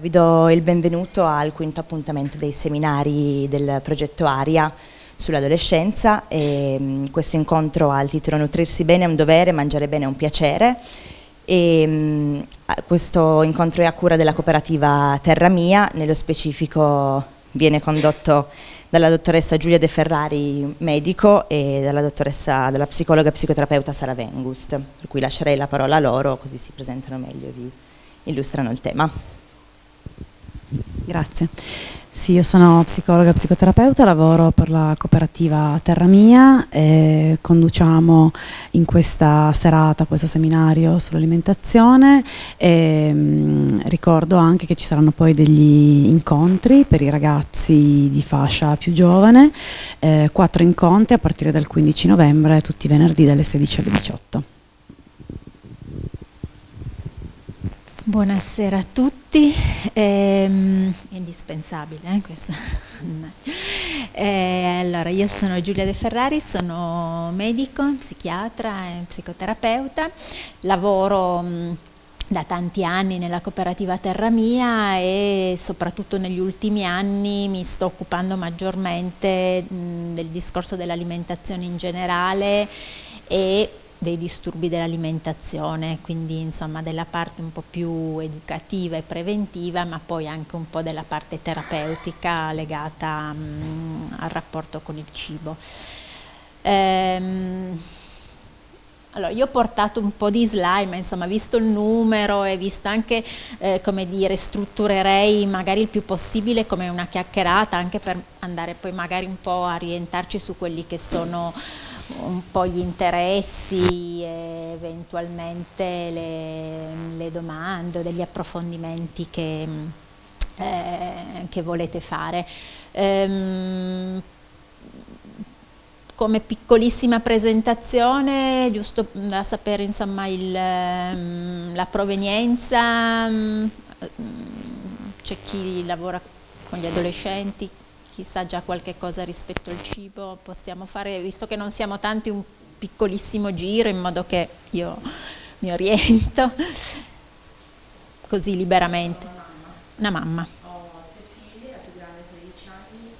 vi do il benvenuto al quinto appuntamento dei seminari del progetto ARIA sull'adolescenza. Mm, questo incontro ha il titolo Nutrirsi bene è un dovere, mangiare bene è un piacere. E, mm, questo incontro è a cura della cooperativa Terra Mia, nello specifico viene condotto dalla dottoressa Giulia De Ferrari, medico, e dalla dottoressa, dalla psicologa e psicoterapeuta Sara Vengust, per cui lascerei la parola a loro così si presentano meglio e vi illustrano il tema. Grazie. Sì, io sono psicologa e psicoterapeuta, lavoro per la cooperativa Terra Mia e conduciamo in questa serata questo seminario sull'alimentazione e mh, mm, ricordo anche che ci saranno poi degli incontri per i ragazzi di fascia più giovane, eh, quattro incontri a partire dal 15 novembre, tutti i venerdì dalle 16 alle 18. Buonasera a tutti, ehm, è indispensabile eh, questo. eh, allora, io sono Giulia De Ferrari, sono medico, psichiatra e psicoterapeuta, lavoro mh, da tanti anni nella cooperativa Terra Mia e soprattutto negli ultimi anni mi sto occupando maggiormente mh, del discorso dell'alimentazione in generale e dei disturbi dell'alimentazione, quindi insomma della parte un po' più educativa e preventiva, ma poi anche un po' della parte terapeutica legata mh, mm, al rapporto con il cibo. Ehm, allora, io ho portato un po' di slide, ma insomma, visto il numero e visto anche, eh, come dire, strutturerei magari il più possibile come una chiacchierata, anche per andare poi magari un po' a orientarci su quelli che sono un po' gli interessi e eventualmente le, le domande o degli approfondimenti che, eh, che volete fare. Ehm, come piccolissima presentazione, giusto da sapere insomma il, ehm, la provenienza, mm, c'è chi lavora con gli adolescenti, chissà già qualche cosa rispetto al cibo, possiamo fare, visto che non siamo tanti, un piccolissimo giro in modo che io mi oriento così liberamente. Una mamma. Ho tre figlie, la più grande 13 anni,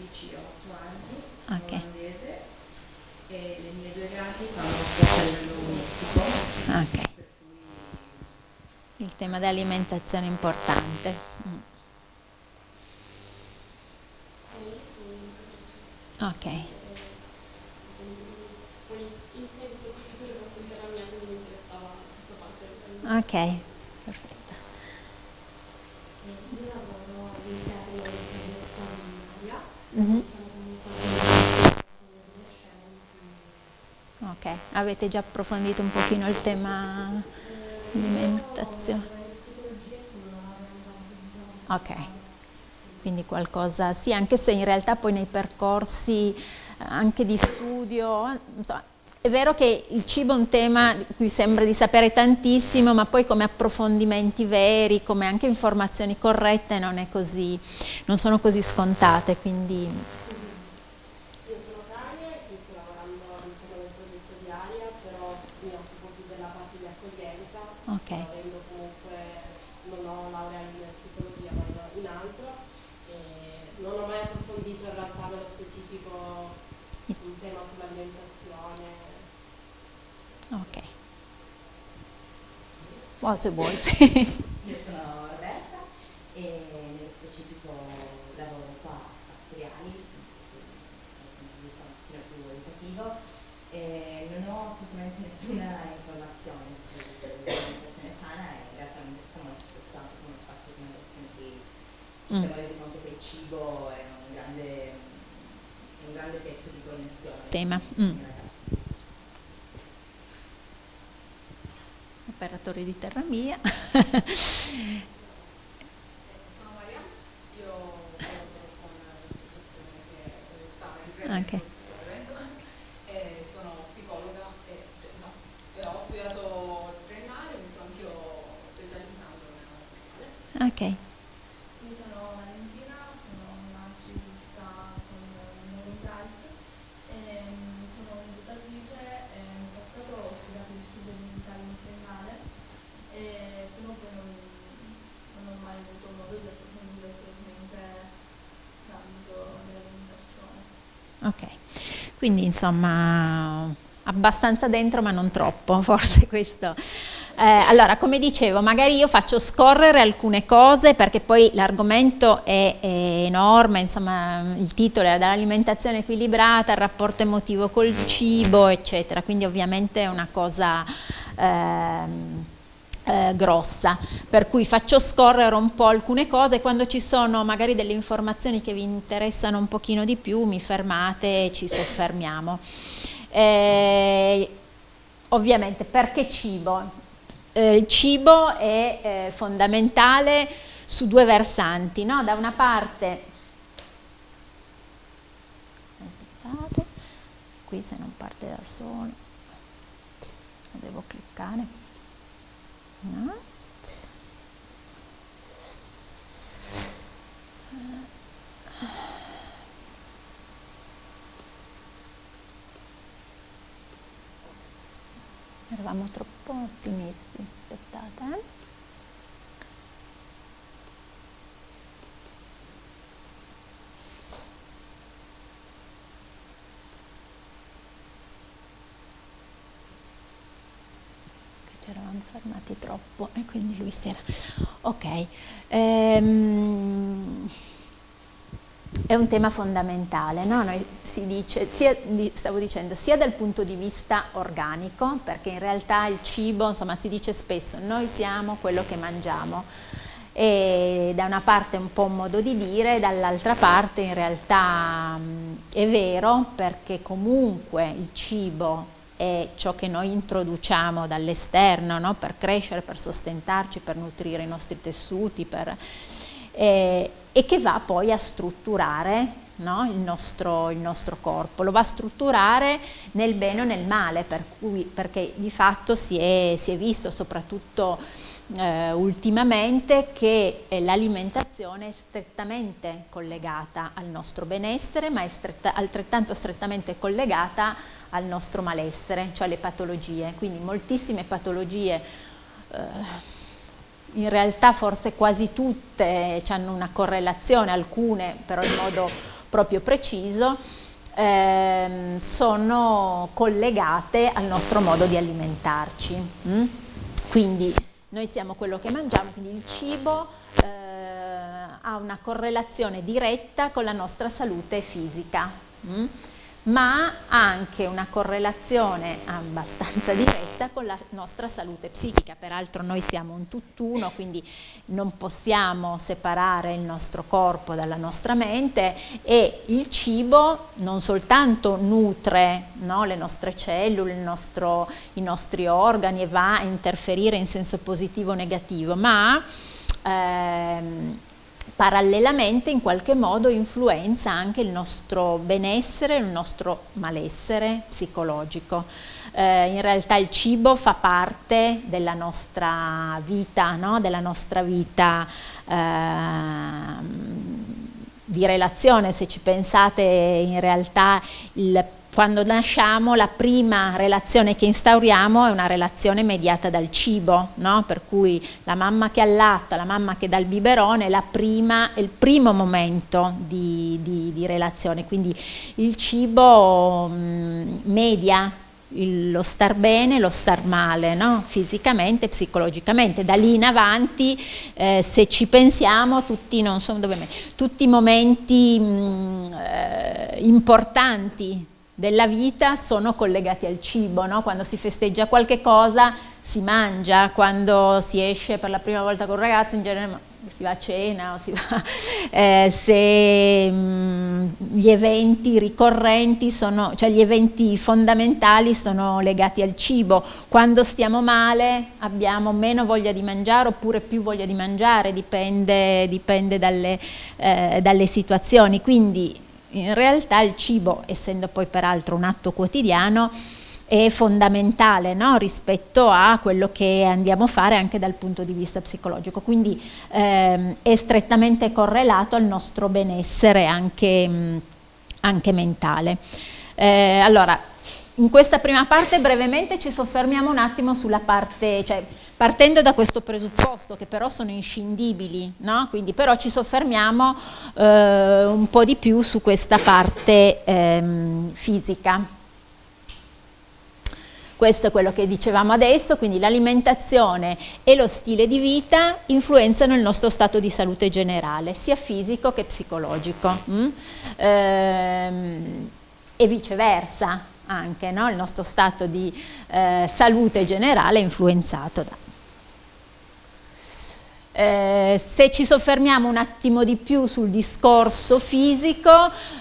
11 e 8 anni, okay. olandese e le mie due grandi fanno sport linguistico. Ok. Il tema dell'alimentazione è importante. Ok. Ok, perfetto. Io lavoro all'interno dell'Italia, mm -hmm. Ok, avete già approfondito un pochino il tema alimentazione? Ok quindi qualcosa, sì, anche se in realtà poi nei percorsi eh, anche di studio, insomma, è vero che il cibo è un tema di cui sembra di sapere tantissimo, ma poi come approfondimenti veri, come anche informazioni corrette non, è così, non sono così scontate, quindi... Io sono Tania e sto lavorando all'interno del progetto di Aria, però mi occupo più della parte di accoglienza, okay. avendo comunque, non ho laurea in psicologia ma in altro, non ho mai approfondito in realtà nello specifico il tema sull'alimentazione. Ok. Buon se vuoi. Io sono Roberta e nello specifico lavoro qua a un pochino più educativo e non ho assolutamente nessuna informazione sull'alimentazione sana e in realtà mi molto soltanto come spazio di alimentazione che ci siamo mm. resi conto che il cibo è un grande, un grande pezzo di connessione. Tema. Mm. Operatore di terra mia. Sono Maria, io lavoro con l'associazione che okay. e sono psicologa e, cioè, no, e ho studiato triennale, mi sono anch'io specializzando nella Ok. e comunque non, non ho mai Quindi insomma abbastanza dentro ma non troppo, forse questo. Eh, allora, come dicevo, magari io faccio scorrere alcune cose perché poi l'argomento è, è, enorme, insomma il titolo è dall'alimentazione equilibrata, il rapporto emotivo col cibo, eccetera, quindi ovviamente è una cosa... Eh, eh, grossa, per cui faccio scorrere un po' alcune cose, quando ci sono magari delle informazioni che vi interessano un pochino di più mi fermate e ci soffermiamo. Eh, ovviamente perché cibo? Eh, il cibo è eh, fondamentale su due versanti, no? da una parte, qui se non parte da solo, devo cliccare. No? Eravamo troppo ottimisti, aspettate. Eh? Ci eravamo fermati troppo e quindi lui si era... Ok, ehm, è un tema fondamentale, no? Noi si dice, sia, stavo dicendo, sia dal punto di vista organico, perché in realtà il cibo, insomma si dice spesso, noi siamo quello che mangiamo, e da una parte è un po' un modo di dire, dall'altra parte in realtà mh, è vero perché comunque il cibo è ciò che noi introduciamo dall'esterno no? per crescere, per sostentarci, per nutrire i nostri tessuti per, eh, e che va poi a strutturare no? il, nostro, il, nostro, corpo, lo va a strutturare nel bene o nel male, per cui, perché di fatto si è, si è visto soprattutto eh, ultimamente che eh, l'alimentazione è strettamente collegata al nostro benessere, ma è stretta, altrettanto strettamente collegata al nostro malessere, cioè alle patologie. Quindi moltissime patologie, eh, in realtà forse quasi tutte hanno una correlazione, alcune però in modo proprio preciso, ehm, sono collegate al nostro modo di alimentarci. Mm? Quindi noi siamo quello che mangiamo, quindi il cibo eh, ha una correlazione diretta con la nostra salute fisica. Mm? Ma anche una correlazione abbastanza diretta con la nostra salute psichica. Peraltro noi siamo un tutt'uno, quindi non possiamo separare il nostro corpo dalla nostra mente e il cibo non soltanto nutre no, le nostre cellule, nostro, i nostri organi e va a interferire in senso positivo o negativo, ma ehm, parallelamente in qualche modo influenza anche il nostro benessere, il nostro malessere psicologico. Eh, in realtà il cibo fa parte della nostra vita, no? della nostra vita eh, di relazione, se ci pensate in realtà il quando nasciamo la prima relazione che instauriamo è una relazione mediata dal cibo, no? per cui la mamma che allatta, la mamma che dà il biberone è, prima, è il primo momento di, di, di, relazione, quindi il cibo mh, media il, lo star bene, lo star male, no? fisicamente, psicologicamente. Da lì in avanti, eh, se ci pensiamo, tutti, so tutti i momenti mh, eh, importanti della vita sono collegati al cibo, no? quando si festeggia qualche cosa si mangia, quando si esce per la prima volta con un ragazzo in genere si va a cena o si va, eh, se mh, mm, gli eventi ricorrenti sono, cioè gli eventi fondamentali sono legati al cibo, quando stiamo male abbiamo meno voglia di mangiare oppure più voglia di mangiare, dipende, dipende dalle, eh, dalle situazioni, quindi in realtà il cibo, essendo poi peraltro un atto quotidiano, è fondamentale no? rispetto a quello che andiamo a fare anche dal punto di vista psicologico, quindi ehm, è strettamente correlato al nostro benessere anche, mh, anche mentale. Eh, allora, in questa prima parte brevemente ci soffermiamo un attimo sulla parte, cioè partendo da questo presupposto che però sono inscindibili, no? quindi però ci soffermiamo eh, un po' di più su questa parte ehm, fisica. Questo è quello che dicevamo adesso, quindi l'alimentazione e lo stile di vita influenzano il nostro stato di salute generale, sia fisico che psicologico. Mm? Ehm, e viceversa anche, no? il nostro stato di eh, salute generale è influenzato da eh, se ci soffermiamo un attimo di più sul discorso fisico,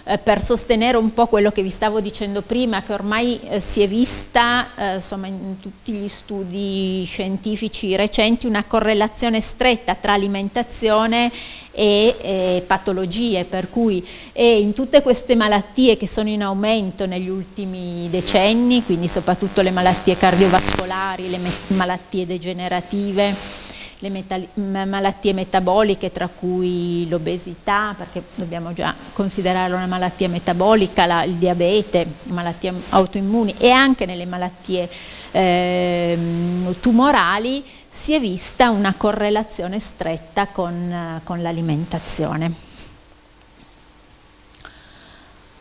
eh, per sostenere un po' quello che vi stavo dicendo prima, che ormai eh, si è vista eh, insomma, in tutti gli studi scientifici recenti una correlazione stretta tra alimentazione e eh, patologie, per cui in tutte queste malattie che sono in aumento negli ultimi decenni, quindi soprattutto le malattie cardiovascolari, le malattie degenerative, le malattie metaboliche tra cui l'obesità, perché dobbiamo già considerarla una malattia metabolica, la, il diabete, malattie autoimmuni e anche nelle malattie eh, tumorali si è vista una correlazione stretta con, con l'alimentazione.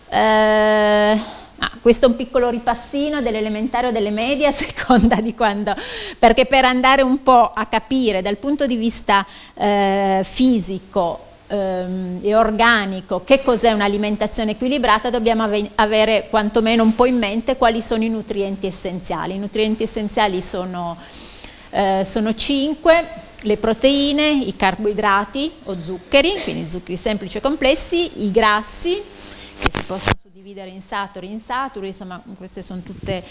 Eh, Ah, questo è un piccolo ripassino dell'elementare o delle medie a seconda di quando, perché per andare un po' a capire dal punto di vista eh, fisico ehm, e organico che cos'è un'alimentazione equilibrata dobbiamo ave avere quantomeno un po' in mente quali sono i nutrienti essenziali. I nutrienti essenziali sono, eh, sono cinque, le proteine, i carboidrati o zuccheri, quindi zuccheri semplici e complessi, i grassi che si possono dividere in saturi, insaturi, insomma queste sono tutte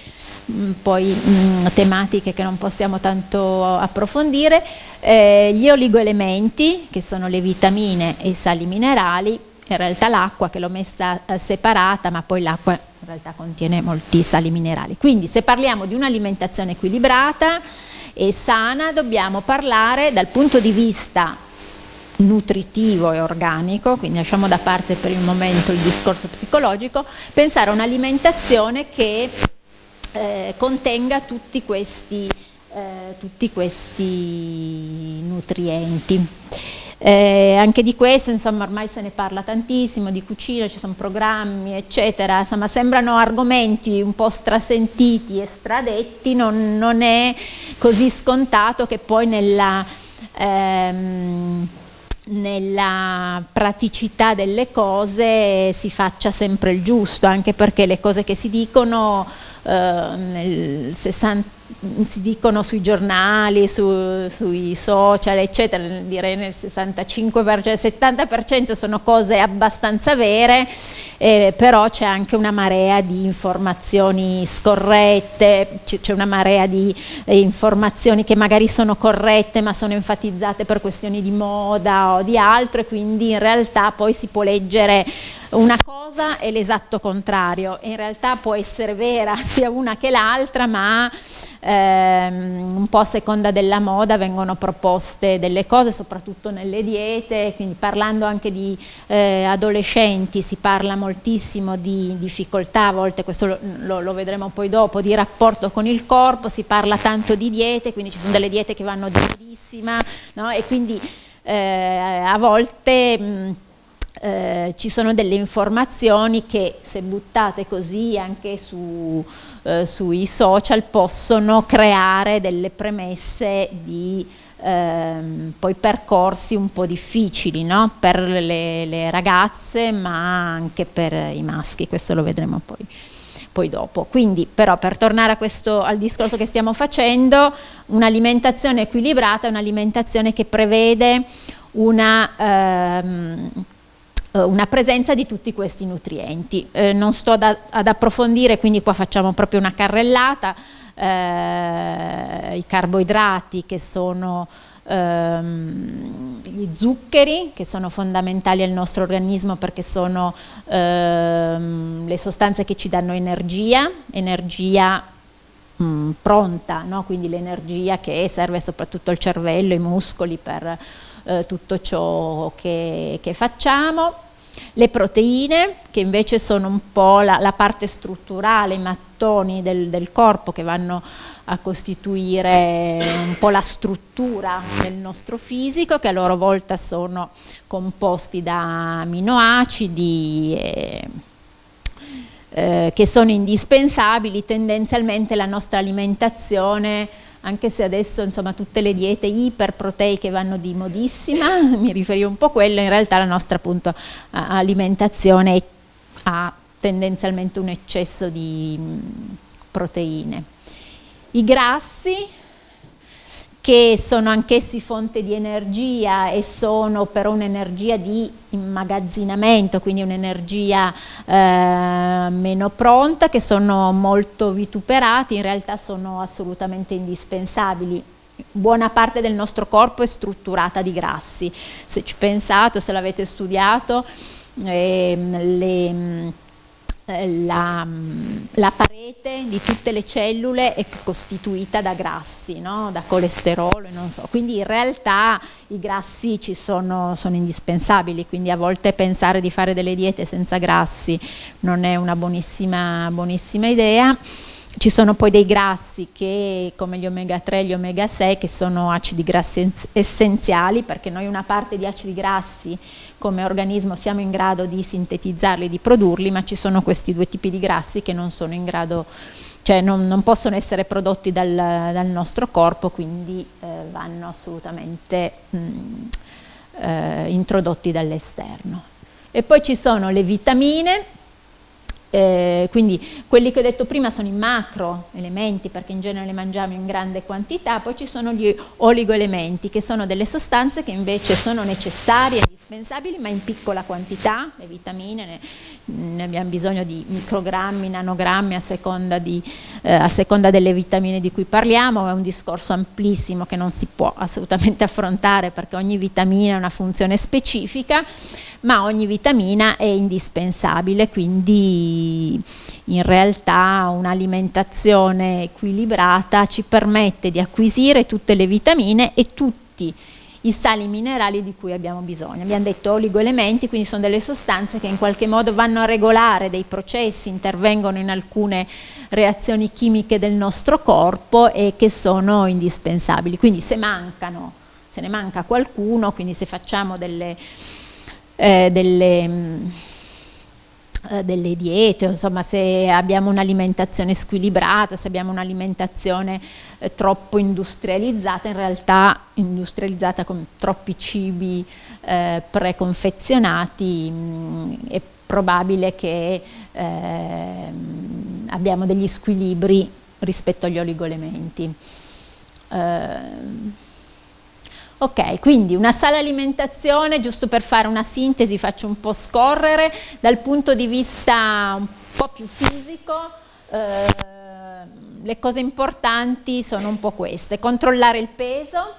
mh, mm, poi mh, mm, tematiche che non possiamo tanto approfondire, eh, gli oligoelementi che sono le vitamine e i sali minerali, in realtà l'acqua che l'ho messa eh, separata ma poi l'acqua in realtà contiene molti sali minerali, quindi se parliamo di un'alimentazione equilibrata e sana dobbiamo parlare dal punto di vista nutritivo e organico, quindi lasciamo da parte per il momento il discorso psicologico, pensare a un'alimentazione che eh, contenga tutti questi, eh, tutti questi nutrienti. Eh, anche di questo insomma ormai se ne parla tantissimo, di cucina, ci sono programmi eccetera, insomma sembrano argomenti un po' strasentiti e stradetti, non, non è così scontato che poi nella... Ehm, nella praticità delle cose si faccia sempre il giusto, anche perché le cose che si dicono eh, 60, si dicono sui giornali, su, sui social, eccetera, direi nel 65%, 70% sono cose abbastanza vere, eh, però c'è anche una marea di informazioni scorrette, c'è una marea di eh, informazioni che magari sono corrette ma sono enfatizzate per questioni di moda o di altro e quindi in realtà poi si può leggere una cosa e l'esatto contrario, in realtà può essere vera sia una che l'altra ma ehm, un po' a seconda della moda vengono proposte delle cose, soprattutto nelle diete, quindi parlando anche di eh, adolescenti si parla moltissimo di difficoltà, a volte questo lo, lo, vedremo poi dopo, di rapporto con il corpo, si parla tanto di diete, quindi ci sono delle diete che vanno durissima no? e quindi eh, a volte... Mh, eh, ci sono delle informazioni che se buttate così anche su, eh, sui social possono creare delle premesse di ehm, poi percorsi un po' difficili no? per le, le, ragazze ma anche per i maschi, questo lo vedremo poi, poi dopo. Quindi però per tornare questo, al discorso che stiamo facendo, un'alimentazione equilibrata è un'alimentazione che prevede una... Ehm, eh, una presenza di tutti questi nutrienti. Eh, non sto ad, ad, approfondire, quindi qua facciamo proprio una carrellata, eh, i carboidrati che sono ehm, gli zuccheri che sono fondamentali al nostro organismo perché sono ehm, le sostanze che ci danno energia, energia mh, mm, pronta, no? quindi l'energia che serve soprattutto al cervello, ai muscoli per eh, tutto ciò che, che facciamo le proteine che invece sono un po' la, la parte strutturale, i mattoni del, del, corpo che vanno a costituire un po' la struttura del nostro fisico che a loro volta sono composti da aminoacidi e, eh, che sono indispensabili tendenzialmente la nostra alimentazione anche se adesso insomma tutte le diete iperproteiche vanno di modissima, mi riferivo un po' a quello, in realtà la nostra appunto alimentazione ha tendenzialmente un eccesso di proteine. I grassi che sono anch'essi fonte di energia e sono però un'energia di immagazzinamento, quindi un'energia eh, meno pronta, che sono molto vituperati, in realtà sono assolutamente indispensabili. Buona parte del nostro corpo è strutturata di grassi, se ci pensate, se l'avete studiato, eh, le la, la, parete di tutte le cellule è costituita da grassi, no? da colesterolo, so. quindi in realtà i grassi ci sono, sono, indispensabili, quindi a volte pensare di fare delle diete senza grassi non è una buonissima, buonissima idea. Ci sono poi dei grassi che, come gli omega 3 e gli omega 6, che sono acidi grassi essenziali, perché noi una parte di acidi grassi come organismo siamo in grado di sintetizzarli, di produrli, ma ci sono questi due tipi di grassi che non sono in grado, cioè non, non possono essere prodotti dal, dal nostro corpo, quindi eh, vanno assolutamente mh, eh, introdotti dall'esterno. E poi ci sono le vitamine, eh, quindi quelli che ho detto prima sono i macro elementi perché in genere le mangiamo in grande quantità, poi ci sono gli oligoelementi che sono delle sostanze che invece sono necessarie, indispensabili ma in piccola quantità, le vitamine ne, ne abbiamo bisogno di microgrammi, nanogrammi a seconda, di, eh, a seconda delle vitamine di cui parliamo, è un discorso amplissimo che non si può assolutamente affrontare perché ogni vitamina ha una funzione specifica ma ogni vitamina è indispensabile, quindi in realtà un'alimentazione equilibrata ci permette di acquisire tutte le vitamine e tutti i sali minerali di cui abbiamo bisogno. Abbiamo detto oligoelementi, quindi sono delle sostanze che in qualche modo vanno a regolare dei processi, intervengono in alcune reazioni chimiche del nostro corpo e che sono indispensabili. Quindi se mancano, se ne manca qualcuno, quindi se facciamo delle eh, delle, mm, delle, diete, insomma se abbiamo un'alimentazione squilibrata, se abbiamo un'alimentazione eh, troppo industrializzata, in realtà industrializzata con troppi cibi eh, preconfezionati, mh, mm, è probabile che ehm, abbiamo degli squilibri rispetto agli oligoelementi. Ok, quindi una sala alimentazione, giusto per fare una sintesi, faccio un po' scorrere, dal punto di vista un po' più fisico, eh, le cose importanti sono un po' queste, controllare il peso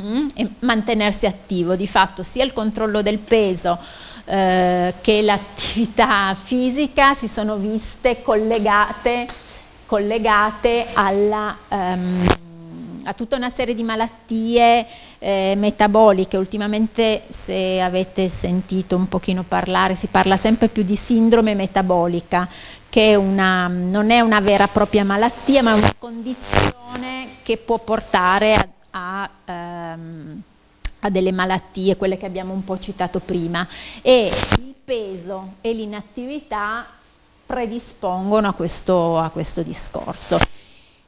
mm, e mantenersi attivo, di fatto sia il controllo del peso eh, che l'attività fisica si sono viste collegate, collegate alla... Um, a tutta una serie di malattie eh, metaboliche. Ultimamente se avete sentito un pochino parlare, si parla sempre più di sindrome metabolica, che è una, non è una vera e propria malattia, ma è una condizione che può portare a, a ehm, a delle malattie, quelle che abbiamo un po' citato prima, e il peso e l'inattività predispongono a questo, a questo discorso.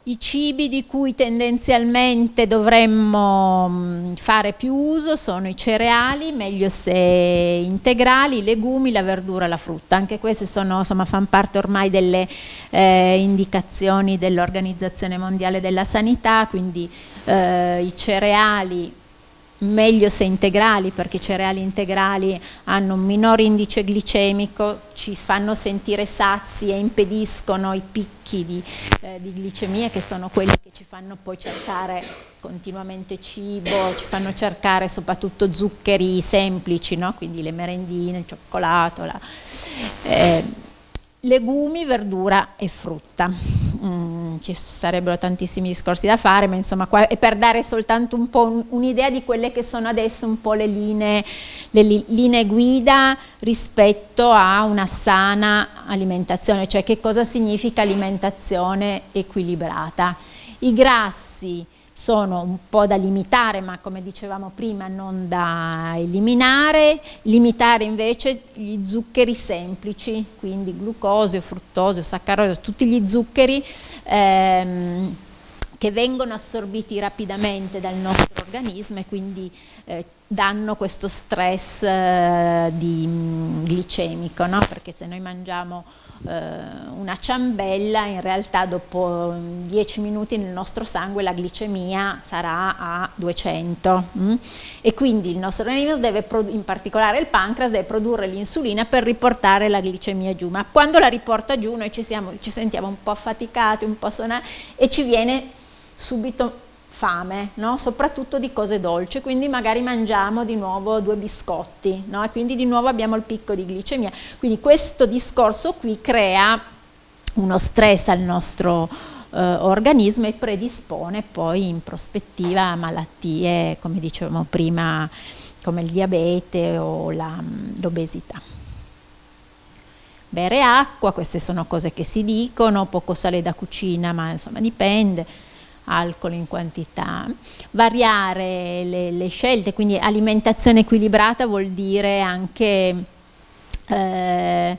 I cibi di cui tendenzialmente dovremmo mm, fare più uso sono i cereali, meglio se integrali, i legumi, la verdura, la frutta. Anche queste sono, insomma, fanno parte ormai delle eh, indicazioni dell'Organizzazione Mondiale della Sanità, quindi eh, i cereali meglio se integrali perché i cereali integrali hanno un minore indice glicemico, ci fanno sentire sazi e impediscono i picchi di, eh, di glicemia che sono quelli che ci fanno poi cercare continuamente cibo, ci fanno cercare soprattutto zuccheri semplici, no? quindi le merendine, il cioccolato, la, eh, legumi, verdura e frutta. Ci sarebbero tantissimi discorsi da fare, ma insomma qua è per dare soltanto un po' un'idea di quelle che sono adesso un po' le linee, le li, linee guida rispetto a una sana alimentazione, cioè che cosa significa alimentazione equilibrata. I grassi sono un po' da limitare, ma come dicevamo prima non da eliminare, limitare invece gli zuccheri semplici, quindi glucosio, fruttosio, saccarosio, tutti gli zuccheri ehm, che vengono assorbiti rapidamente dal nostro organismo e quindi eh, danno questo stress eh, di, mm, glicemico, no? perché se noi mangiamo eh, una ciambella in realtà dopo 10 minuti nel nostro sangue la glicemia sarà a 200 mm? e quindi il nostro organismo deve, in particolare il pancreas, deve produrre l'insulina per riportare la glicemia giù, ma quando la riporta giù noi ci, siamo, ci sentiamo un po' affaticati, un po' sonati e ci viene subito fame, no? soprattutto di cose dolci, quindi magari mangiamo di nuovo due biscotti no? e quindi di nuovo abbiamo il picco di glicemia. Quindi questo discorso qui crea uno stress al nostro eh, organismo e predispone poi in prospettiva a malattie, come dicevamo prima, come il diabete o l'obesità. Bere acqua, queste sono cose che si dicono, poco sale da cucina, ma insomma dipende alcol in quantità. Variare le, le scelte, quindi alimentazione equilibrata vuol dire anche... Eh,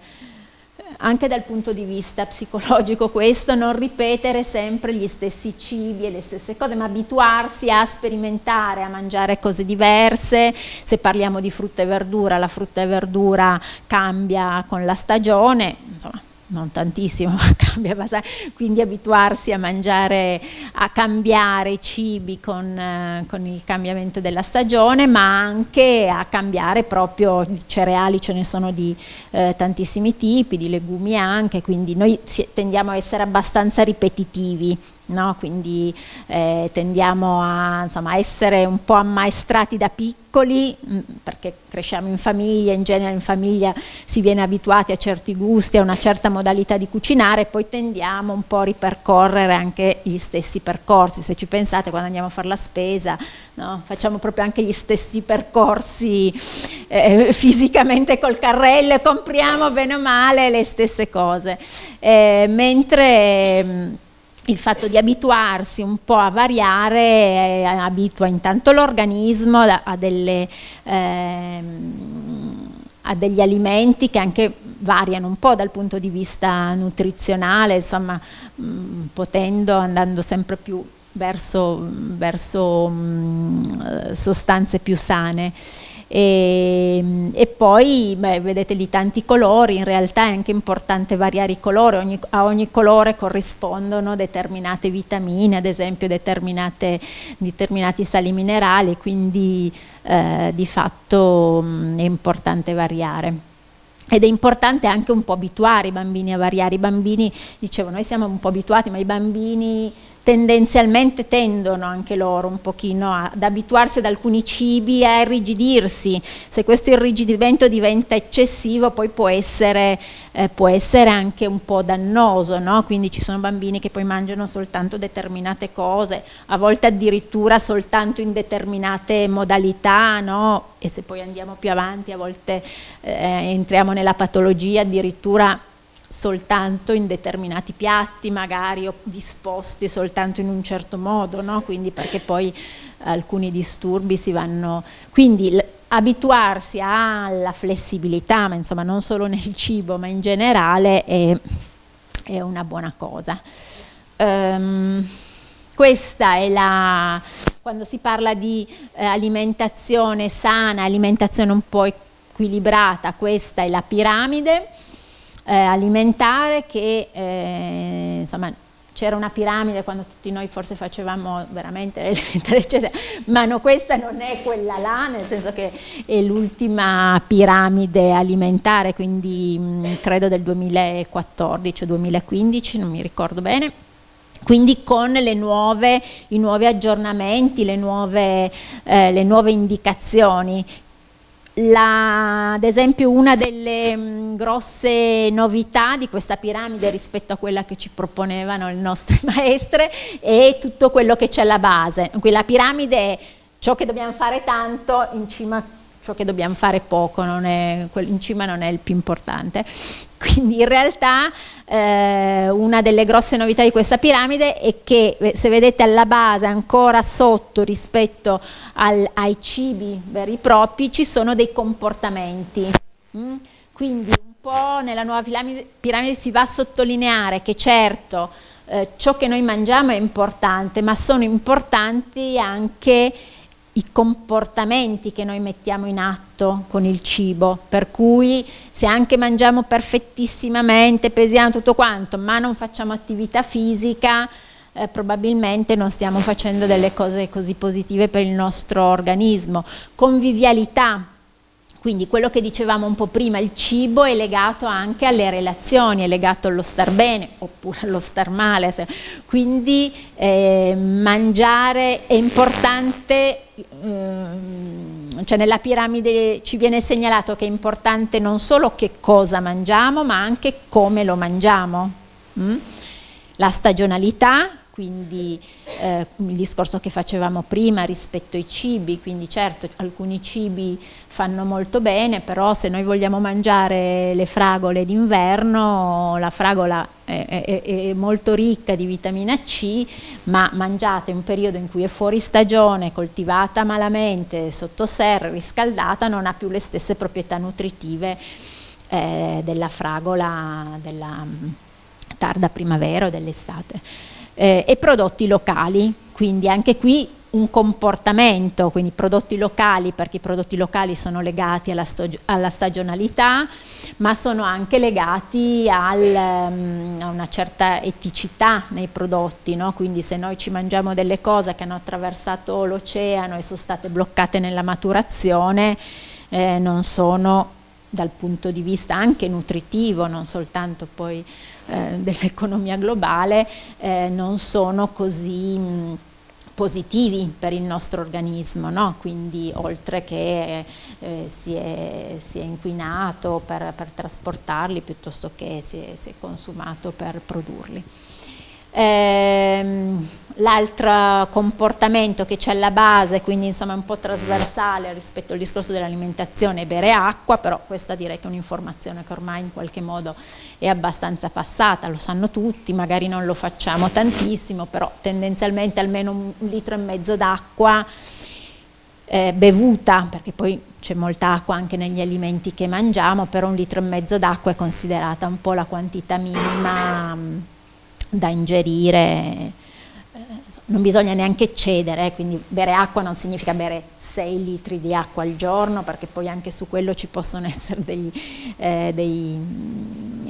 anche dal punto di vista psicologico questo, non ripetere sempre gli stessi cibi e le stesse cose, ma abituarsi a sperimentare, a mangiare cose diverse, se parliamo di frutta e verdura, la frutta e verdura cambia con la stagione, insomma, non tantissimo, ma cambia abbastanza, quindi abituarsi a mangiare, a cambiare i cibi con, eh, con, il cambiamento della stagione, ma anche a cambiare proprio i cereali, ce ne sono di eh, tantissimi tipi, di legumi anche, quindi noi tendiamo a essere abbastanza ripetitivi No? quindi eh, tendiamo a insomma, essere un po' ammaestrati da piccoli mm, perché cresciamo in famiglia, in genere in famiglia si viene abituati a certi gusti, a una certa modalità di cucinare e poi tendiamo un po' a ripercorrere anche gli stessi percorsi, se ci pensate quando andiamo a fare la spesa no? facciamo proprio anche gli stessi percorsi eh, fisicamente col carrello e compriamo bene o male le stesse cose, eh, mentre mh, il fatto di abituarsi un po' a variare eh, abitua intanto l'organismo a, a, eh, a, degli alimenti che anche variano un po' dal punto di vista nutrizionale, insomma mh, mm, potendo, andando sempre più verso, verso mh, mm, sostanze più sane. E, e poi beh, vedete lì tanti colori, in realtà è anche importante variare i colori, ogni, a ogni colore corrispondono determinate vitamine, ad esempio determinati sali minerali, quindi eh, di fatto mh, è importante variare. Ed è importante anche un po' abituare i bambini a variare, i bambini, dicevo, noi siamo un po' abituati, ma i bambini tendenzialmente tendono anche loro un pochino ad abituarsi ad alcuni cibi a irrigidirsi. Se questo irrigidimento diventa eccessivo poi può essere, eh, può essere anche un po' dannoso, no? quindi ci sono bambini che poi mangiano soltanto determinate cose, a volte addirittura soltanto in determinate modalità no? e se poi andiamo più avanti a volte eh, entriamo nella patologia addirittura soltanto in determinati piatti magari o disposti soltanto in un certo modo, no? quindi perché poi alcuni disturbi si vanno... Quindi abituarsi alla flessibilità, ma insomma non solo nel cibo ma in generale è, è una buona cosa. Um, questa è la, quando si parla di eh, alimentazione sana, alimentazione un po' equilibrata, questa è la piramide eh, alimentare che eh, insomma c'era una piramide quando tutti noi forse facevamo veramente l'elementare eccetera, ma no, questa non è quella là, nel senso che è l'ultima piramide alimentare, quindi mh, credo del 2014 o 2015, non mi ricordo bene, quindi con nuove, i nuovi aggiornamenti, le nuove, eh, le nuove indicazioni la, ad esempio una delle mh, mm, grosse novità di questa piramide rispetto a quella che ci proponevano le nostre maestre è tutto quello che c'è alla base. Qui la piramide è ciò che dobbiamo fare tanto in cima ciò che dobbiamo fare poco, è, in cima non è il più importante. Quindi in realtà eh, una delle grosse novità di questa piramide è che eh, se vedete alla base ancora sotto rispetto al, ai cibi veri e propri ci sono dei comportamenti. Mm? Quindi un po' nella nuova piramide, piramide si va a sottolineare che certo eh, ciò che noi mangiamo è importante, ma sono importanti anche i comportamenti che noi mettiamo in atto con il cibo, per cui se anche mangiamo perfettissimamente, pesiamo tutto quanto, ma non facciamo attività fisica, eh, probabilmente non stiamo facendo delle cose così positive per il nostro organismo. Convivialità, quindi quello che dicevamo un po' prima, il cibo è legato anche alle relazioni, è legato allo star bene oppure allo star male, quindi eh, mangiare è importante, eh, cioè nella piramide ci viene segnalato che è importante non solo che cosa mangiamo ma anche come lo mangiamo. Mm? La stagionalità, quindi eh, il discorso che facevamo prima rispetto ai cibi, quindi certo alcuni cibi fanno molto bene, però se noi vogliamo mangiare le fragole d'inverno, la fragola è, è, è, molto ricca di vitamina C, ma mangiata in un periodo in cui è fuori stagione, coltivata malamente, sotto serra, riscaldata, non ha più le stesse proprietà nutritive eh, della fragola della mm, tarda primavera o dell'estate eh, e prodotti locali, quindi anche qui un comportamento, quindi prodotti locali, perché i prodotti locali sono legati alla, alla stagionalità, ma sono anche legati al, um, a una certa eticità nei prodotti, no? quindi se noi ci mangiamo delle cose che hanno attraversato l'oceano e sono state bloccate nella maturazione, eh, non sono dal punto di vista anche nutritivo, non soltanto poi eh, dell'economia globale eh, non sono così mh, positivi per il nostro organismo, no? quindi oltre che eh, si, è, si, è, inquinato per, per, trasportarli piuttosto che si è, si è consumato per produrli. Ehm, L'altro comportamento che c'è alla base, quindi insomma è un po' trasversale rispetto al discorso dell'alimentazione, è bere acqua, però questa direi che è un'informazione che ormai in qualche modo è abbastanza passata, lo sanno tutti, magari non lo facciamo tantissimo, però tendenzialmente almeno un litro e mezzo d'acqua eh, bevuta, perché poi c'è molta acqua anche negli alimenti che mangiamo, però un litro e mezzo d'acqua è considerata un po' la quantità minima da ingerire, eh, non bisogna neanche cedere, quindi bere acqua non significa bere 6 litri di acqua al giorno, perché poi anche su quello ci possono essere degli, eh, dei,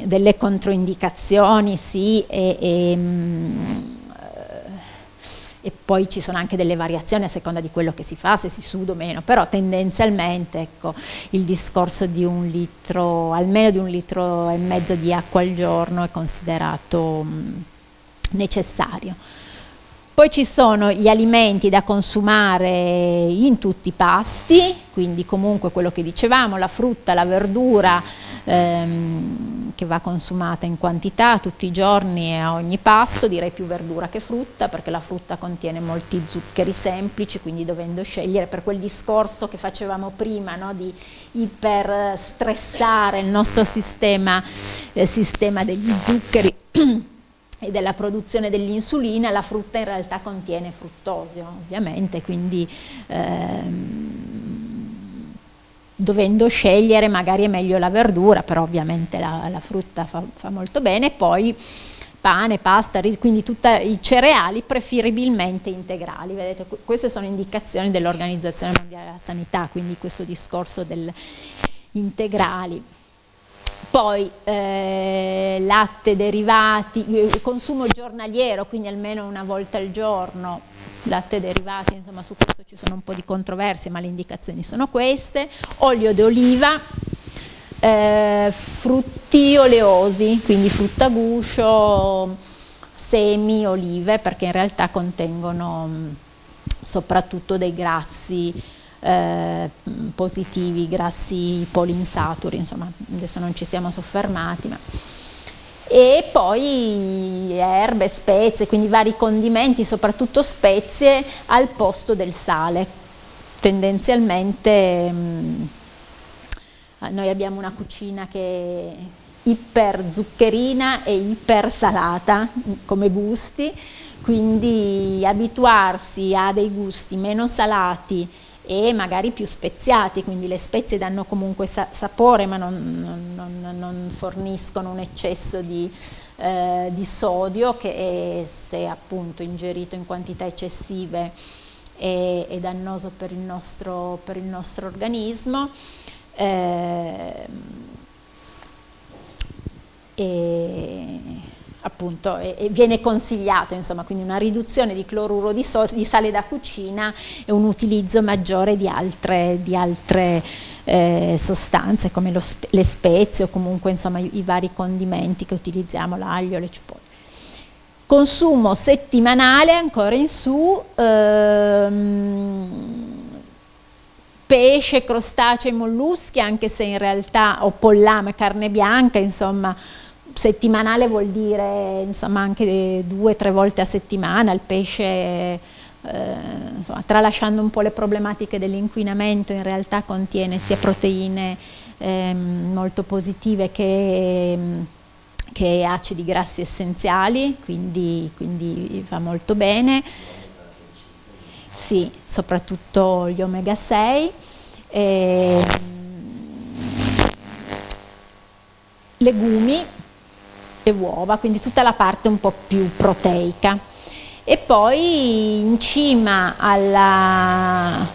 delle controindicazioni, sì, e, e e poi ci sono anche delle variazioni a seconda di quello che si fa, se si suda o meno, però tendenzialmente ecco, il discorso di un litro, almeno di un litro e mezzo di acqua al giorno è considerato mh, necessario. Poi ci sono gli alimenti da consumare in tutti i pasti, quindi comunque quello che dicevamo, la frutta, la verdura ehm, che va consumata in quantità tutti i giorni e a ogni pasto, direi più verdura che frutta perché la frutta contiene molti zuccheri semplici, quindi dovendo scegliere per quel discorso che facevamo prima no, di iperstressare il nostro sistema, eh, sistema degli zuccheri e della produzione dell'insulina, la frutta in realtà contiene fruttosio ovviamente, quindi ehm, dovendo scegliere magari è meglio la verdura, però ovviamente la, la frutta fa, fa, molto bene, poi pane, pasta, quindi tutti i cereali preferibilmente integrali, vedete queste sono indicazioni dell'Organizzazione Mondiale della Sanità, quindi questo discorso del integrali poi eh, latte, derivati, consumo giornaliero, quindi almeno una volta al giorno, latte derivati, insomma su questo ci sono un po' di controversie, ma le indicazioni sono queste, olio d'oliva, eh, frutti oleosi, quindi frutta guscio, semi, olive, perché in realtà contengono mh, soprattutto dei grassi eh, positivi, grassi polinsaturi, insomma adesso non ci siamo soffermati. Ma... E poi erbe, spezie, quindi vari condimenti, soprattutto spezie al posto del sale. Tendenzialmente mh, noi abbiamo una cucina che è iper zuccherina e iper salata come gusti, quindi abituarsi a dei gusti meno salati e magari più speziati, quindi le spezie danno comunque sa sapore ma non, non, non, forniscono un eccesso di, eh, di sodio che è, se appunto ingerito in quantità eccessive è, è dannoso per il nostro, per il nostro organismo. Eh, e appunto e, e viene consigliato insomma quindi una riduzione di cloruro di, so, di, sale da cucina e un utilizzo maggiore di altre, di altre eh, sostanze come lo, le spezie o comunque insomma i, i vari condimenti che utilizziamo, l'aglio, le cipolle. Consumo settimanale ancora in su, ehm, pesce, crostacei, molluschi, anche se in realtà, o pollame, carne bianca, insomma, settimanale vuol dire insomma, anche due o tre volte a settimana, il pesce, eh, insomma, tralasciando un po' le problematiche dell'inquinamento, in realtà contiene sia proteine eh, molto positive che, che, acidi grassi essenziali, quindi, quindi va molto bene. Sì, soprattutto gli omega 6. Eh, legumi, e uova, quindi tutta la parte un po' più proteica. E poi in cima alla,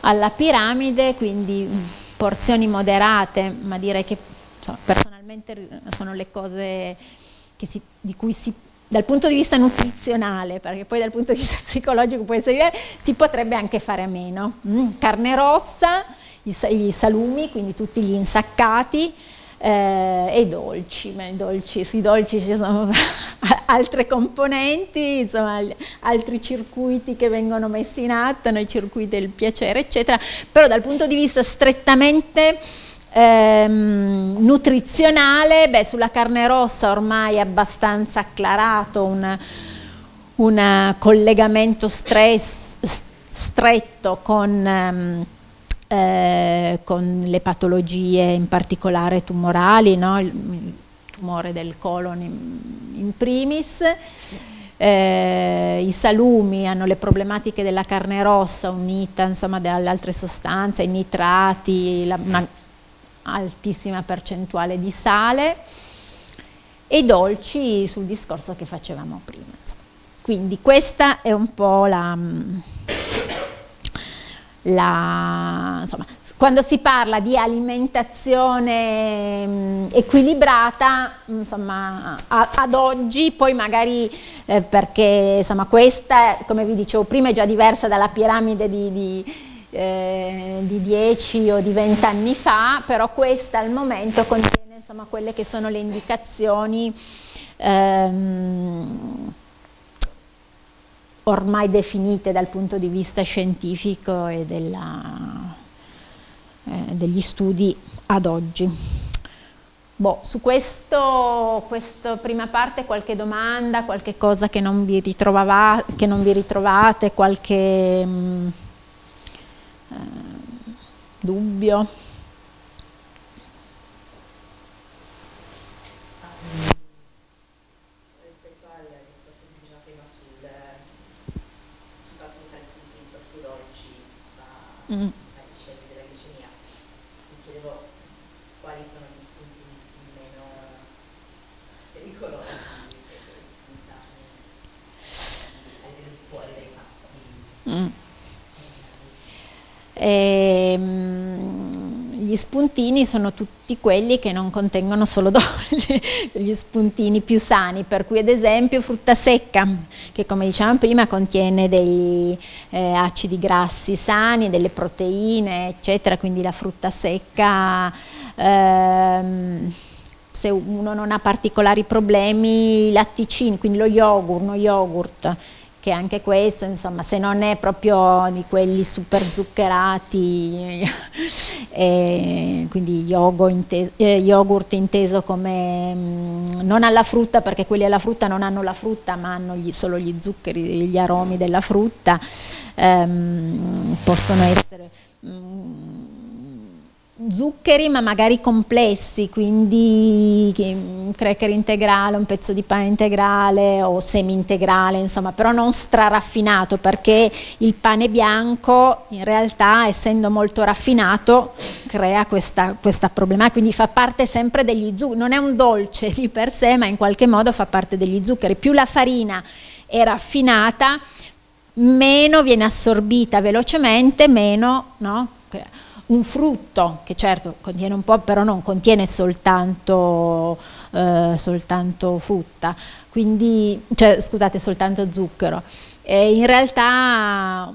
alla piramide, quindi porzioni moderate, ma direi che insomma, personalmente sono le cose si, di cui si dal punto di vista nutrizionale, perché poi dal punto di vista psicologico può essere, si potrebbe anche fare a meno. Mm, carne rossa, i, i salumi, quindi tutti gli insaccati, eh, e dolci, ma dolci, sui dolci ci sono altre componenti, insomma altri circuiti che vengono messi in atto, nei circuiti del piacere eccetera, però dal punto di vista strettamente ehm, nutrizionale, beh, sulla carne rossa ormai è abbastanza acclarato un, un collegamento stress, stretto con... Ehm, eh, con le patologie in particolare tumorali, no? il tumore del colon in, in primis, eh, i salumi hanno le problematiche della carne rossa unita insomma alle altre sostanze, i nitrati, la, una altissima percentuale di sale e i dolci sul discorso che facevamo prima. Quindi questa è un po' la la, insomma, quando si parla di alimentazione mh, mm, equilibrata, insomma, a, ad oggi, poi magari eh, perché insomma, questa, come vi dicevo prima, è già diversa dalla piramide di, di, eh, di 10 o di 20 anni fa, però questa al momento contiene insomma, quelle che sono le indicazioni ehm, ormai definite dal punto di vista scientifico e della, eh, degli studi ad oggi. Boh, su questo, questa prima parte qualche domanda, qualche cosa che non vi, che non vi ritrovate, qualche mh, mm, eh, dubbio? Mm. scenni della glicemia. Mi chiedevo quali sono gli spunti meno pericolosi per usarli al di fuori dai pasti. Mm. Ehm, gli spuntini sono tutti quelli che non contengono solo dolci, gli spuntini più sani, per cui ad esempio frutta secca, che come dicevamo prima contiene dei eh, acidi grassi sani, delle proteine, eccetera, quindi la frutta secca, ehm, se uno non ha particolari problemi, i latticini, quindi lo yogurt, uno yogurt, che anche questo, insomma, se non è proprio di quelli super zuccherati, eh, quindi yogurt inteso, eh, yogurt inteso come mh, mm, non alla frutta, perché quelli alla frutta non hanno la frutta, ma hanno gli, solo gli zuccheri, gli aromi della frutta, ehm, possono essere... Mh, mm, zuccheri ma magari complessi, quindi un cracker integrale, un pezzo di pane integrale o semi integrale, insomma, però non straraffinato perché il pane bianco in realtà essendo molto raffinato crea questa, questa problema, quindi fa parte sempre degli zuccheri, non è un dolce di per sé ma in qualche modo fa parte degli zuccheri, più la farina è raffinata meno viene assorbita velocemente, meno no? Un frutto che certo contiene un po' però non contiene soltanto, eh, soltanto frutta, quindi, cioè, scusate soltanto zucchero, e in realtà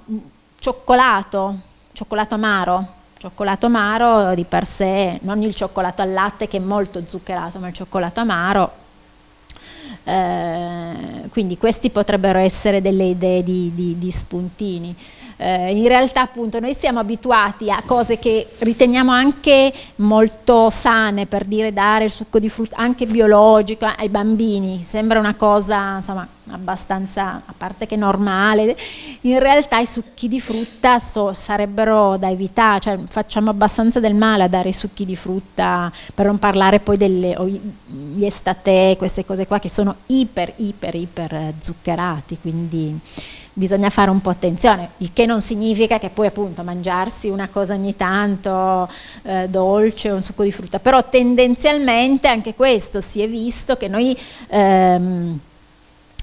cioccolato, cioccolato amaro, cioccolato amaro di per sé, non il cioccolato al latte che è molto zuccherato, ma il cioccolato amaro. Eh, quindi questi potrebbero essere delle idee di, di, di spuntini eh, in realtà appunto noi siamo abituati a cose che riteniamo anche molto sane, per dire dare il succo di frutta, anche biologico ai bambini, sembra una cosa insomma abbastanza, a parte che normale, in realtà i succhi di frutta so, sarebbero da evitare, cioè facciamo abbastanza del male a dare i succhi di frutta, per non parlare poi delle gli estate, queste cose qua che sono iper, iper, iper zuccherati, quindi bisogna fare un po' attenzione, il che non significa che poi appunto mangiarsi una cosa ogni tanto eh, dolce un succo di frutta, però tendenzialmente anche questo si è visto che noi ehm,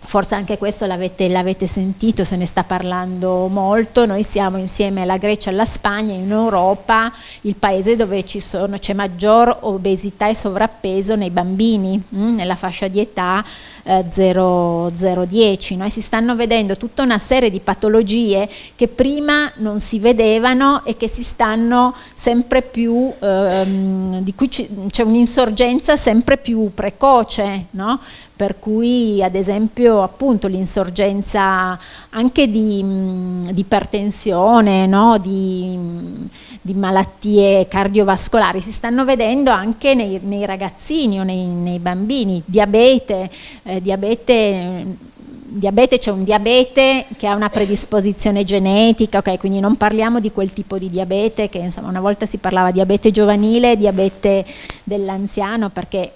forse anche questo l'avete sentito, se ne sta parlando molto, noi siamo insieme alla Grecia e alla Spagna in Europa il paese dove c'è maggior obesità e sovrappeso nei bambini, mh, mm, nella fascia di età eh, 0-10. No? si stanno vedendo tutta una serie di patologie che prima non si vedevano e che si stanno sempre più, ehm, di cui c'è un'insorgenza sempre più precoce, no? per cui ad esempio appunto l'insorgenza anche di, di ipertensione, no? di, di, malattie cardiovascolari si stanno vedendo anche nei, nei ragazzini o nei, nei bambini, diabete, eh, diabete diabete c'è un diabete che ha una predisposizione genetica, ok, quindi non parliamo di quel tipo di diabete che insomma una volta si parlava di diabete giovanile, diabete dell'anziano perché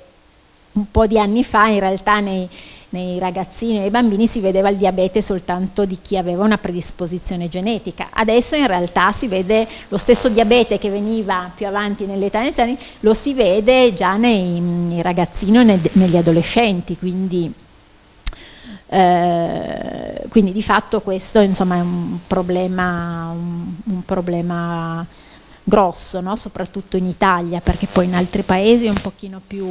un po' di anni fa in realtà nei, nei ragazzini e nei bambini si vedeva il diabete soltanto di chi aveva una predisposizione genetica. Adesso in realtà si vede lo stesso diabete che veniva più avanti nell'età iniziale, lo si vede già nei, nei ragazzini e negli adolescenti, quindi, eh, quindi, di fatto questo insomma, è un problema, un, un problema grosso, no? soprattutto in Italia, perché poi in altri paesi è un pochino più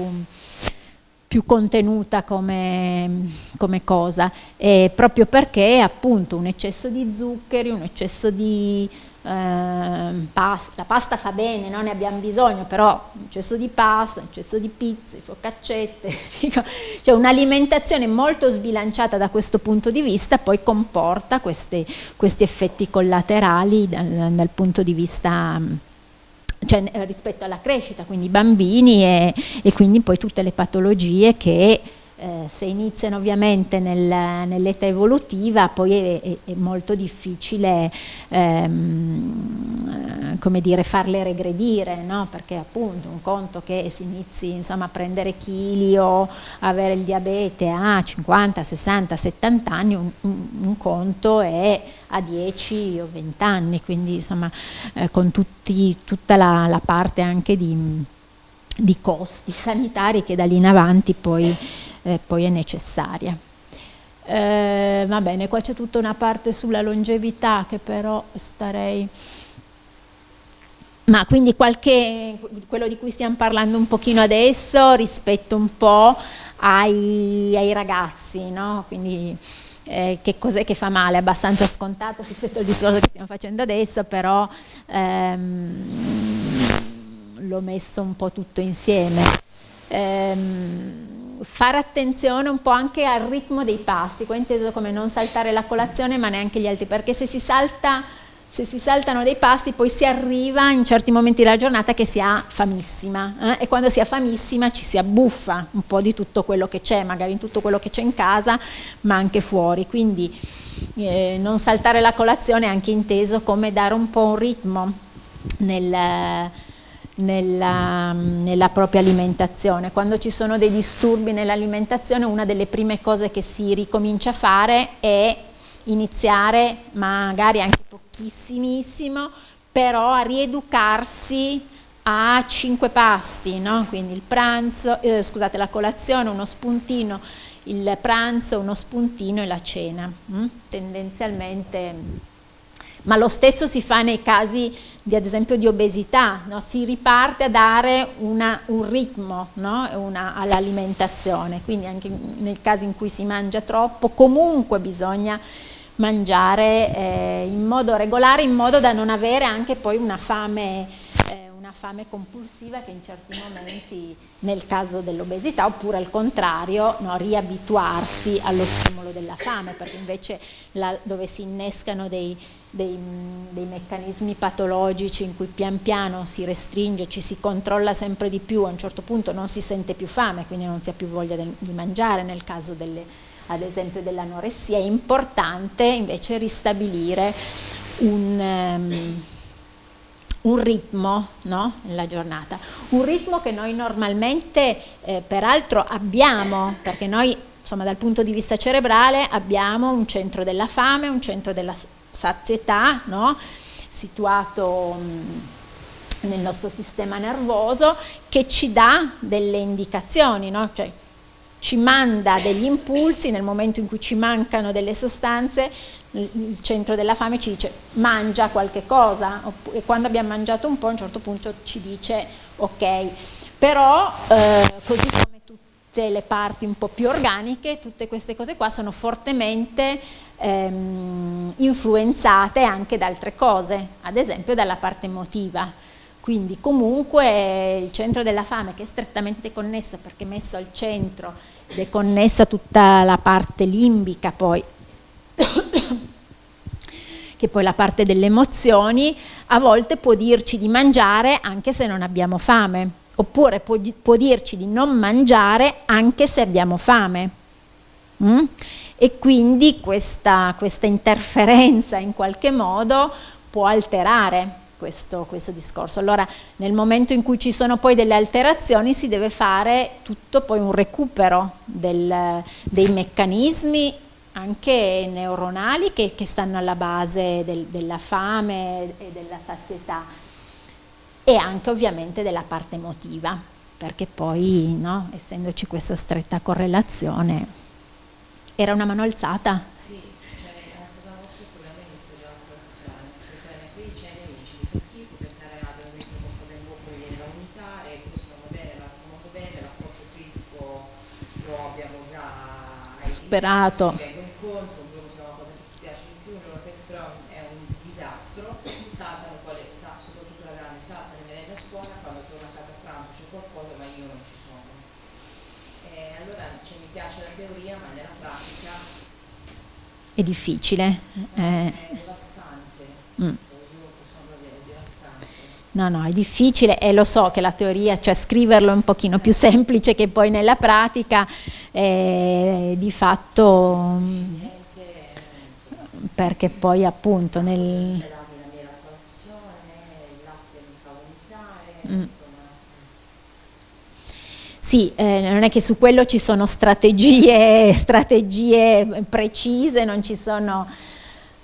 più contenuta come, come cosa, e proprio perché appunto un eccesso di zuccheri, un eccesso di eh, pasta, la pasta fa bene, non ne abbiamo bisogno, però un eccesso di pasta, un eccesso di pizza, focaccette, cioè un'alimentazione molto sbilanciata da questo punto di vista poi comporta questi, questi effetti collaterali dal, dal punto di vista cioè, eh, rispetto alla crescita, quindi i bambini e, e, quindi poi tutte le patologie che eh, se iniziano ovviamente nel, nell'età evolutiva poi è, è, è molto difficile ehm, come dire, farle regredire, no? perché appunto un conto che si inizi insomma, a prendere chili o avere il diabete a 50, 60, 70 anni, un, un conto è a 10 o 20 anni, quindi insomma eh, con tutti, tutta la, la, parte anche di, di, costi sanitari che da lì in avanti poi, eh, poi è necessaria. Eh, va bene, qua c'è tutta una parte sulla longevità che però starei... Ma quindi qualche, quello di cui stiamo parlando un pochino adesso rispetto un po' ai, ai ragazzi, no? Quindi eh, che cos'è che fa male, abbastanza scontato rispetto al discorso che stiamo facendo adesso, però ehm, l'ho messo un po' tutto insieme. Ehm, fare attenzione un po' anche al ritmo dei pasti, qua inteso come non saltare la colazione ma neanche gli altri, perché se si salta se si saltano dei pasti poi si arriva in certi momenti della giornata che si ha famissima eh? e quando si ha famissima ci si abbuffa un po' di tutto quello che c'è, magari in tutto quello che c'è in casa ma anche fuori, quindi eh, non saltare la colazione è anche inteso come dare un po' un ritmo nel, nella, nella, propria alimentazione. Quando ci sono dei disturbi nell'alimentazione una delle prime cose che si ricomincia a fare è iniziare magari anche pochissimissimo, però a rieducarsi a cinque pasti, no? quindi il pranzo, eh, scusate, la colazione, uno spuntino, il pranzo, uno spuntino e la cena, hm? tendenzialmente, ma lo stesso si fa nei casi di ad esempio di obesità, no? si riparte a dare una, un ritmo no? all'alimentazione, quindi anche nel caso in cui si mangia troppo comunque bisogna mangiare eh, in modo regolare in modo da non avere anche poi una fame, eh, una fame compulsiva che in certi momenti nel caso dell'obesità oppure al contrario no, riabituarsi allo stimolo della fame perché invece la, dove si innescano dei, dei, dei, meccanismi patologici in cui pian piano si restringe, ci si controlla sempre di più, a un certo punto non si sente più fame quindi non si ha più voglia de, di mangiare nel caso delle ad esempio dell'anoressia, è importante invece ristabilire un, um, un ritmo no? nella giornata, un ritmo che noi normalmente eh, peraltro abbiamo, perché noi insomma dal punto di vista cerebrale abbiamo un centro della fame, un centro della sazietà, no? situato um, nel nostro sistema nervoso che ci dà delle indicazioni, no? cioè, ci manda degli impulsi nel momento in cui ci mancano delle sostanze il centro della fame ci dice mangia qualche cosa e quando abbiamo mangiato un po' a un certo punto ci dice ok però eh, così come tutte le parti un po' più organiche tutte queste cose qua sono fortemente ehm, influenzate anche da altre cose ad esempio dalla parte emotiva. Quindi comunque il centro della fame che è strettamente connesso perché messo al centro ed è connessa tutta la parte limbica poi che poi la parte delle emozioni a volte può dirci di mangiare anche se non abbiamo fame oppure può, può dirci di non mangiare anche se abbiamo fame mm? e quindi questa, questa interferenza in qualche modo può alterare questo, questo, discorso. Allora nel momento in cui ci sono poi delle alterazioni si deve fare tutto poi un recupero del, dei meccanismi anche neuronali che, che stanno alla base del, della fame e della sazietà e anche ovviamente della parte emotiva perché poi no, essendoci questa stretta correlazione era una mano alzata? superato. Vengo incontro, un giorno c'è una cosa che ti piace di più, un giorno che però è un disastro, saltano quale, sa, soprattutto la grande, salta le merende a scuola, quando torna a casa a pranzo c'è qualcosa ma io non ci sono. E allora cioè, mi piace la teoria ma nella pratica è difficile. No, eh. È devastante. Mm. No, no, è difficile e lo so che la teoria, cioè scriverlo è un pochino più semplice che poi nella pratica, eh, di fatto, perché poi appunto nel... Mm. Sì, eh, non è che su quello ci sono strategie, strategie precise, non ci sono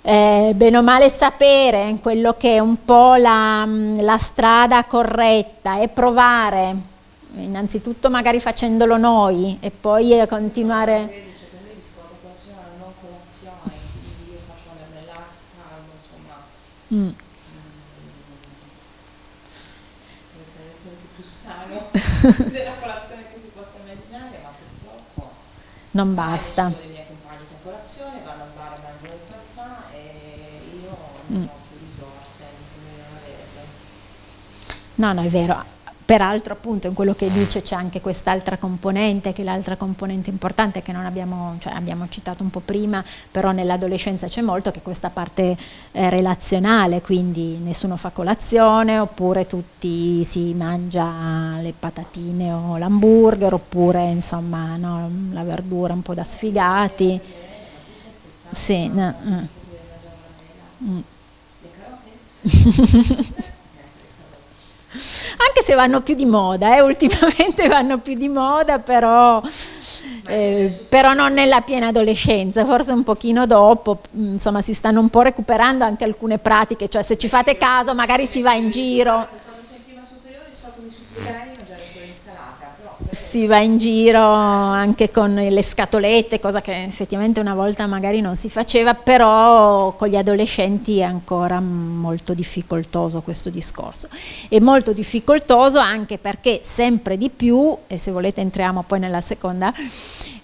eh, bene o male sapere quello che è un po' la, la strada corretta e provare, innanzitutto magari facendolo noi e poi eh, continuare... Mm. della colazione che si possa immaginare, ma purtroppo non basta. No, no, è vero. Peraltro appunto in quello che dice c'è anche quest'altra componente, che è l'altra componente importante che non abbiamo, cioè abbiamo citato un po' prima, però nell'adolescenza c'è molto, che è questa parte eh, relazionale, quindi nessuno fa colazione, oppure tutti si mangia le patatine o l'hamburger, oppure insomma no, la verdura un po' da sfigati. Sì, no, mm. Mm. Anche se vanno più di moda, eh, ultimamente vanno più di moda, però, eh, però, non nella piena adolescenza, forse un pochino dopo, mm, insomma si stanno un po' recuperando anche alcune pratiche, cioè se ci fate caso magari si va in giro. Quando sei in prima superiore so come supplicare si va in giro anche con le scatolette, cosa che effettivamente una volta magari non si faceva, però con gli adolescenti è ancora molto difficoltoso questo discorso. È molto difficoltoso anche perché sempre di più, e se volete entriamo poi nella seconda,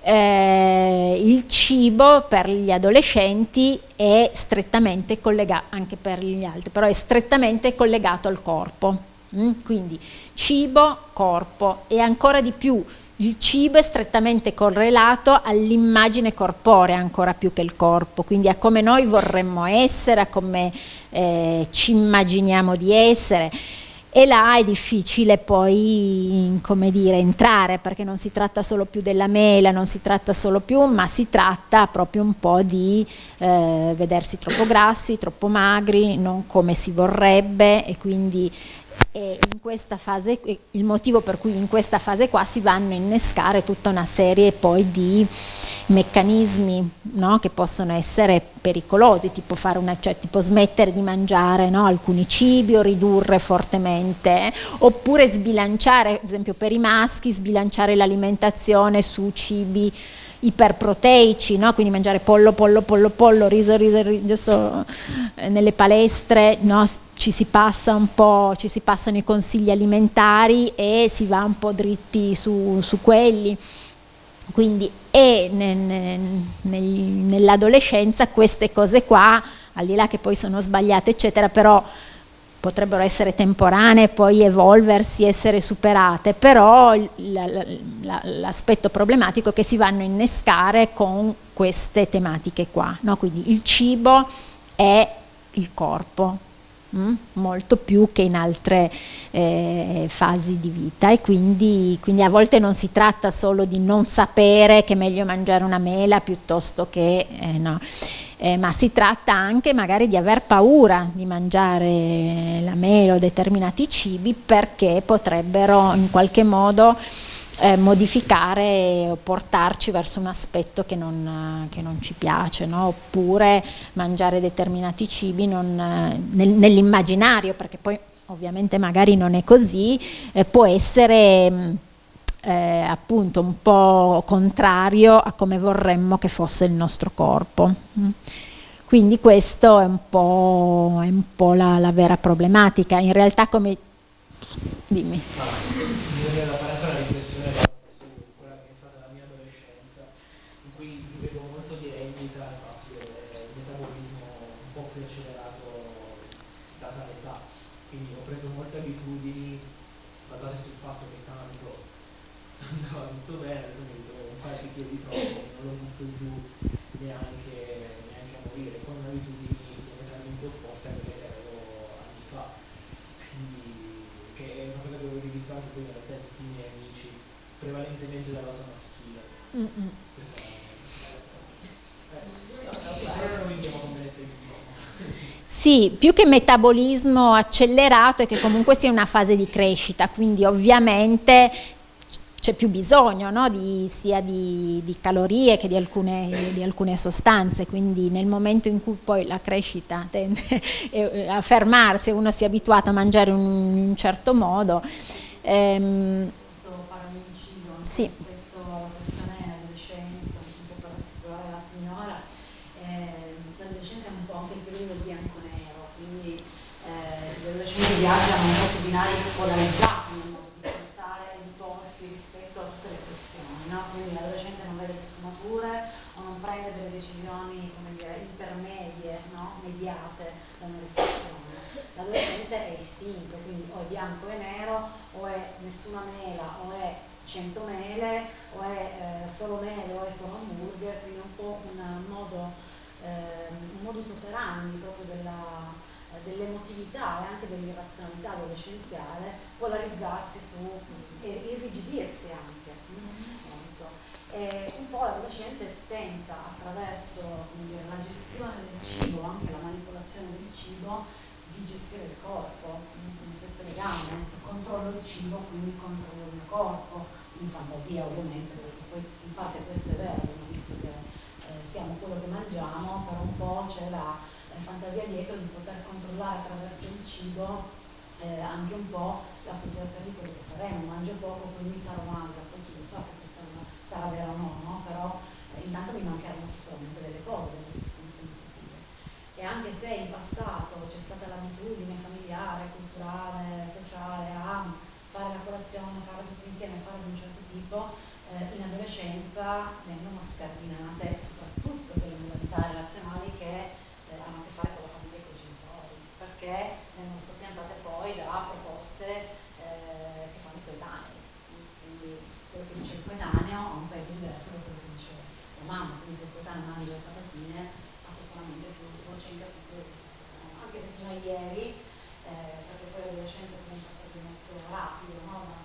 eh, il cibo per gli adolescenti è strettamente collegato, anche per gli altri, però è strettamente collegato al corpo. Mm? Quindi cibo, corpo e ancora di più il cibo è strettamente correlato all'immagine corporea ancora più che il corpo, quindi a come noi vorremmo essere, a come eh, ci immaginiamo di essere e là è difficile poi come dire, entrare perché non si tratta solo più della mela, non si tratta solo più, ma si tratta proprio un po' di eh, vedersi troppo grassi, troppo magri, non come si vorrebbe e quindi e fase, il motivo per cui in questa fase qua si vanno a innescare tutta una serie poi di meccanismi no, che possono essere pericolosi, tipo, una, cioè, tipo smettere di mangiare no, alcuni cibi o ridurre fortemente, oppure sbilanciare, ad esempio per i maschi, sbilanciare l'alimentazione su cibi iperproteici, no? quindi mangiare pollo, pollo, pollo, pollo, riso, riso, riso, eh, nelle palestre, no? Ci si passa un po', ci si passano i consigli alimentari e si va un po' dritti su, su quelli. Quindi e nell'adolescenza queste cose qua, al di là che poi sono sbagliate eccetera, però potrebbero essere temporanee, poi evolversi, essere superate, però l'aspetto problematico è che si vanno a innescare con queste tematiche qua, no? quindi il cibo è il corpo, Mm? molto più che in altre eh, fasi di vita e quindi, quindi, a volte non si tratta solo di non sapere che è meglio mangiare una mela piuttosto che eh, no, eh, ma si tratta anche magari di aver paura di mangiare la mela o determinati cibi perché potrebbero in qualche modo eh, modificare o portarci verso un aspetto che non, che non ci piace, no? oppure mangiare determinati cibi nel, nell'immaginario, perché poi ovviamente magari non è così, eh, può essere eh, appunto un po' contrario a come vorremmo che fosse il nostro corpo. Mm. Quindi questo è un po', è un po la, la, vera problematica. In realtà come... Dimmi. prevalentemente Sì, più che metabolismo accelerato è che comunque sia una fase di crescita, quindi ovviamente c'è più bisogno no? di, sia di, di, calorie che di alcune, di alcune, sostanze, quindi nel momento in cui poi la crescita tende a fermarsi, uno si è abituato a mangiare in un certo modo, ehm, sì. rispetto alla questione adolescenza, un po' per rassicurare la signora, eh, l'adolescenza è un po' anche il periodo bianco-nero, quindi adolescenti viaggiano un po' su binari polarizzati nel modo di pensare e di porsi rispetto a tutte le questioni, no? quindi l'adolescente non vede le sfumature o non prende delle decisioni come dire, intermedie, no? mediate da una riflessione l'adolescente è istinto, quindi o è bianco e nero, o è nessuna mela, o è 100 mele, o è eh, solo mele, o è solo hamburger, quindi è un po' un modo, eh, un modus operandi proprio della, dell'emotività e anche dell'irrazionalità adolescenziale polarizzarsi su e irrigidirsi anche molto. E un po' l'adolescente tenta attraverso dire, la gestione del cibo, anche la manipolazione del cibo, di gestire il corpo, in questo legame, controllo il cibo quindi controllo il mio corpo, in fantasia ovviamente, perché poi in questo è vero, visto che eh, siamo quello che mangiamo, però un po' c'è la, la, fantasia dietro di poter controllare attraverso il cibo eh, anche un po' la situazione di quello che saremo, mangio poco quindi sarò magra, poi chi lo sa se questa sarà vero o no, no? però eh, intanto mi mancheranno sicuramente delle cose, delle esistenze nutritive. E anche se in passato c'è stata l'abitudine familiare, culturale, sociale a fare la colazione, fare tutti insieme, fare di un certo tipo, eh, in adolescenza vengono scardinate soprattutto delle modalità relazionali che hanno a che fare con la famiglia e con i genitori, perché vengono soppiantate poi da proposte eh, che fanno i coetanei. Quindi quello che dice il coetaneo ha un peso diverso da quello che dice la mamma, quindi se il coetaneo mangia le patatine ha sicuramente più voce in capitolo anche se fino a ieri, eh, perché poi l'adolescenza è un passaggio molto rapido, no?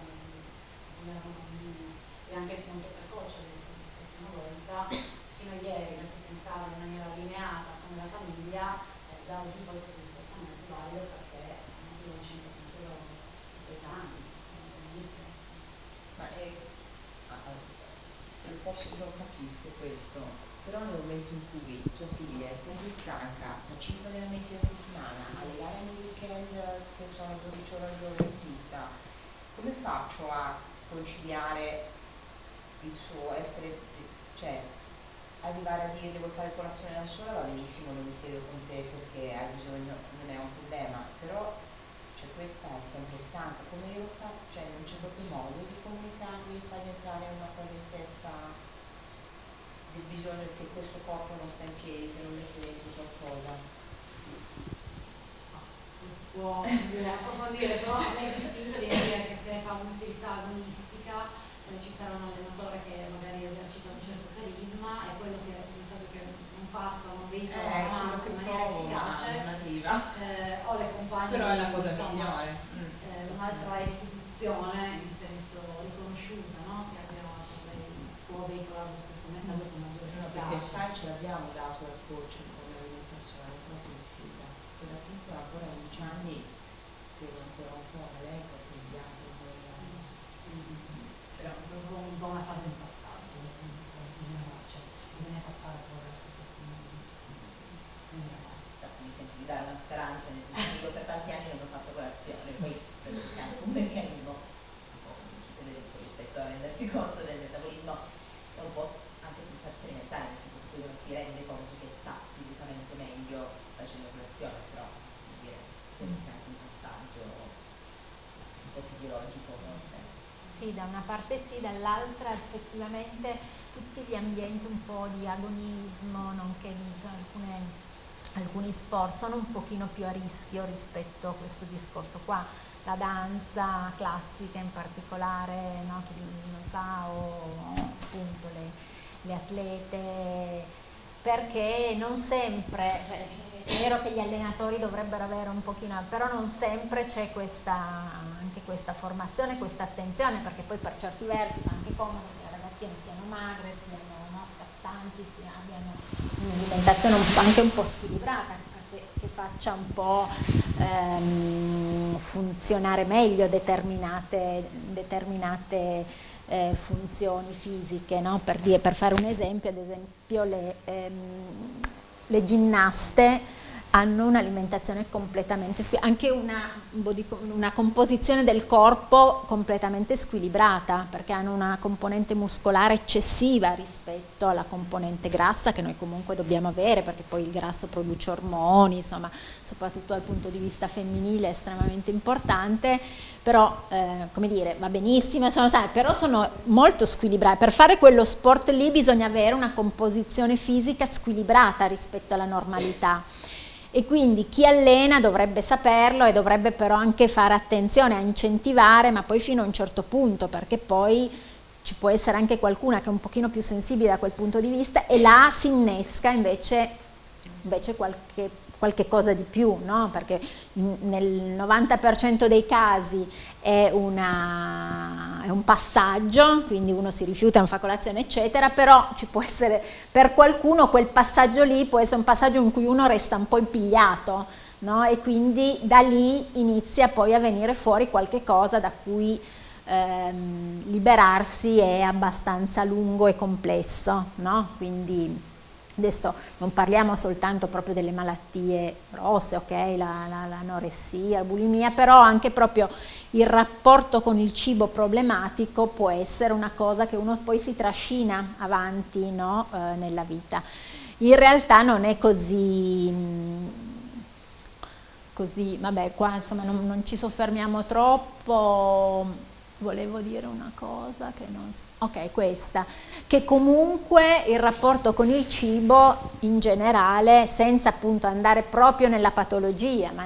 e anche molto precoce adesso rispetto a una volta, fino a ieri che si pensava in maniera allineata con la famiglia, eh, da oggi poi questo discorso non è più valido perché anche l'adolescente ha capitolo coetanei. Ma è, posso, non capisco questo, però nel momento in cui tua figlia è sempre stanca, fa 5 allenamenti alla settimana, alle gare nel weekend che sono 12 ore al giorno in pista, come faccio a conciliare il suo essere, cioè arrivare a dire devo fare colazione da sola va benissimo, non mi siedo con te perché hai bisogno, non è un problema, però cioè, questa è sempre stanca, come io faccio, cioè non c'è proprio modo di comunicargli, di fargli entrare una cosa in testa del bisogno che questo corpo non sta in piedi se non mette dentro qualcosa. Si può approfondire, però è distinto di dire che se fa un'attività agonistica ci sarà un allenatore che magari esercita un certo carisma e quello che pensato che non passa, non veicola eh, la in maniera efficace, eh, o le compagne. Però è la cosa migliore. Mm. Eh, un'altra istituzione in senso riconosciuta, no? che abbia, può veicolare lo stesso messaggio con perché il file ce l'abbiamo dato al coach come alimentazione, però si rifiuta. Che da piccola ancora a 11 anni segue ancora un po' bianco Proprio un po' una fase di passaggio, cioè, bisogna passare poi verso questi mi sento di dare una speranza nel senso per tanti anni non ho fatto colazione, poi per un meccanismo rispetto a rendersi conto del metabolismo è un po' sperimentare, nel senso che uno si rende conto che sta fisicamente meglio facendo colazione, però dire, penso sia anche un passaggio un po' fisiologico. Sì, da una parte sì, dall'altra effettivamente tutti gli ambienti un po' di agonismo, nonché cioè, alcune, alcuni sport sono un pochino più a rischio rispetto a questo discorso qua. La danza classica in particolare, no, chi non sa, o appunto le, le atlete, perché non sempre, cioè, è vero che gli allenatori dovrebbero avere un pochino, però non sempre c'è questa, anche questa formazione, questa attenzione, perché poi per certi versi fa anche comodo che le ragazzine siano magre, siano no, scattanti, si abbiano un'alimentazione anche un po' squilibrata, che, che faccia un po' ehm, funzionare meglio determinate, determinate eh, funzioni fisiche, no? per, dire, per, fare un esempio, ad esempio le, ehm, le ginnaste hanno un'alimentazione completamente, anche una, una, composizione del corpo completamente squilibrata, perché hanno una componente muscolare eccessiva rispetto alla componente grassa che noi comunque dobbiamo avere, perché poi il grasso produce ormoni, insomma, soprattutto dal punto di vista femminile è estremamente importante, però eh, come dire, va benissimo, sono, sai, però sono molto squilibrate. Per fare quello sport lì bisogna avere una composizione fisica squilibrata rispetto alla normalità e quindi chi allena dovrebbe saperlo e dovrebbe però anche fare attenzione a incentivare, ma poi fino a un certo punto, perché poi ci può essere anche qualcuna che è un pochino più sensibile da quel punto di vista e là si innesca invece, invece qualche qualche cosa di più, no? perché nel 90% dei casi è, una, è, un passaggio, quindi uno si rifiuta, non fa colazione eccetera, però ci può essere, per qualcuno quel passaggio lì può essere un passaggio in cui uno resta un po' impigliato no? e quindi da lì inizia poi a venire fuori qualche cosa da cui ehm, liberarsi è abbastanza lungo e complesso, no? quindi Adesso non parliamo soltanto proprio delle malattie grosse, ok, l'anoressia, la, la, la bulimia, però anche proprio il rapporto con il cibo problematico può essere una cosa che uno poi si trascina avanti no, eh, nella vita. In realtà non è così, così vabbè qua insomma non, non ci soffermiamo troppo, volevo dire una cosa che non so. Ok, questa, che comunque il rapporto con il cibo in generale, senza appunto andare proprio nella patologia, ma